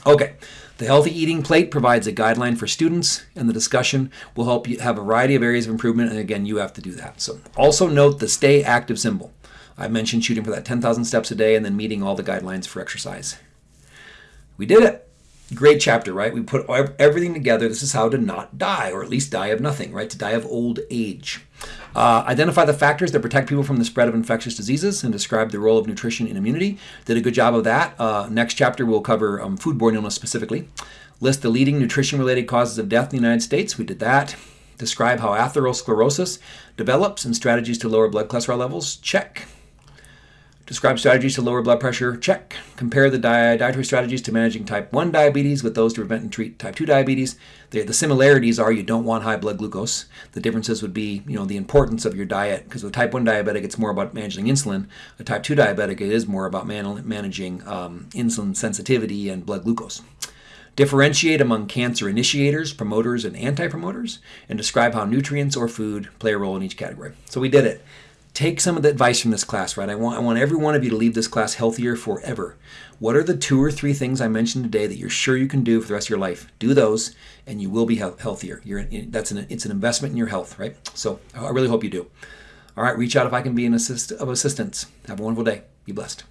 Okay, the Healthy Eating Plate provides a guideline for students, and the discussion will help you have a variety of areas of improvement, and again, you have to do that. So also note the stay active symbol. I mentioned shooting for that 10,000 steps a day and then meeting all the guidelines for exercise. We did it great chapter, right? We put everything together. This is how to not die, or at least die of nothing, right? To die of old age. Uh, identify the factors that protect people from the spread of infectious diseases and describe the role of nutrition in immunity. Did a good job of that. Uh, next chapter, we'll cover um, foodborne illness specifically. List the leading nutrition related causes of death in the United States. We did that. Describe how atherosclerosis develops and strategies to lower blood cholesterol levels. Check. Describe strategies to lower blood pressure. Check. Compare the dietary strategies to managing type 1 diabetes with those to prevent and treat type 2 diabetes. The, the similarities are you don't want high blood glucose. The differences would be, you know, the importance of your diet because with type 1 diabetic, it's more about managing insulin. A type 2 diabetic, it is more about man- managing um, insulin sensitivity and blood glucose. Differentiate among cancer initiators, promoters, and anti promoters, and describe how nutrients or food play a role in each category. So we did it take some of the advice from this class, right? I want, I want every one of you to leave this class healthier forever. What are the two or three things I mentioned today that you're sure you can do for the rest of your life? Do those, and you will be healthier. You're, that's an, it's an investment in your health, right? So I really hope you do. All right, reach out if I can be an assist, of assistance. Have a wonderful day. Be blessed.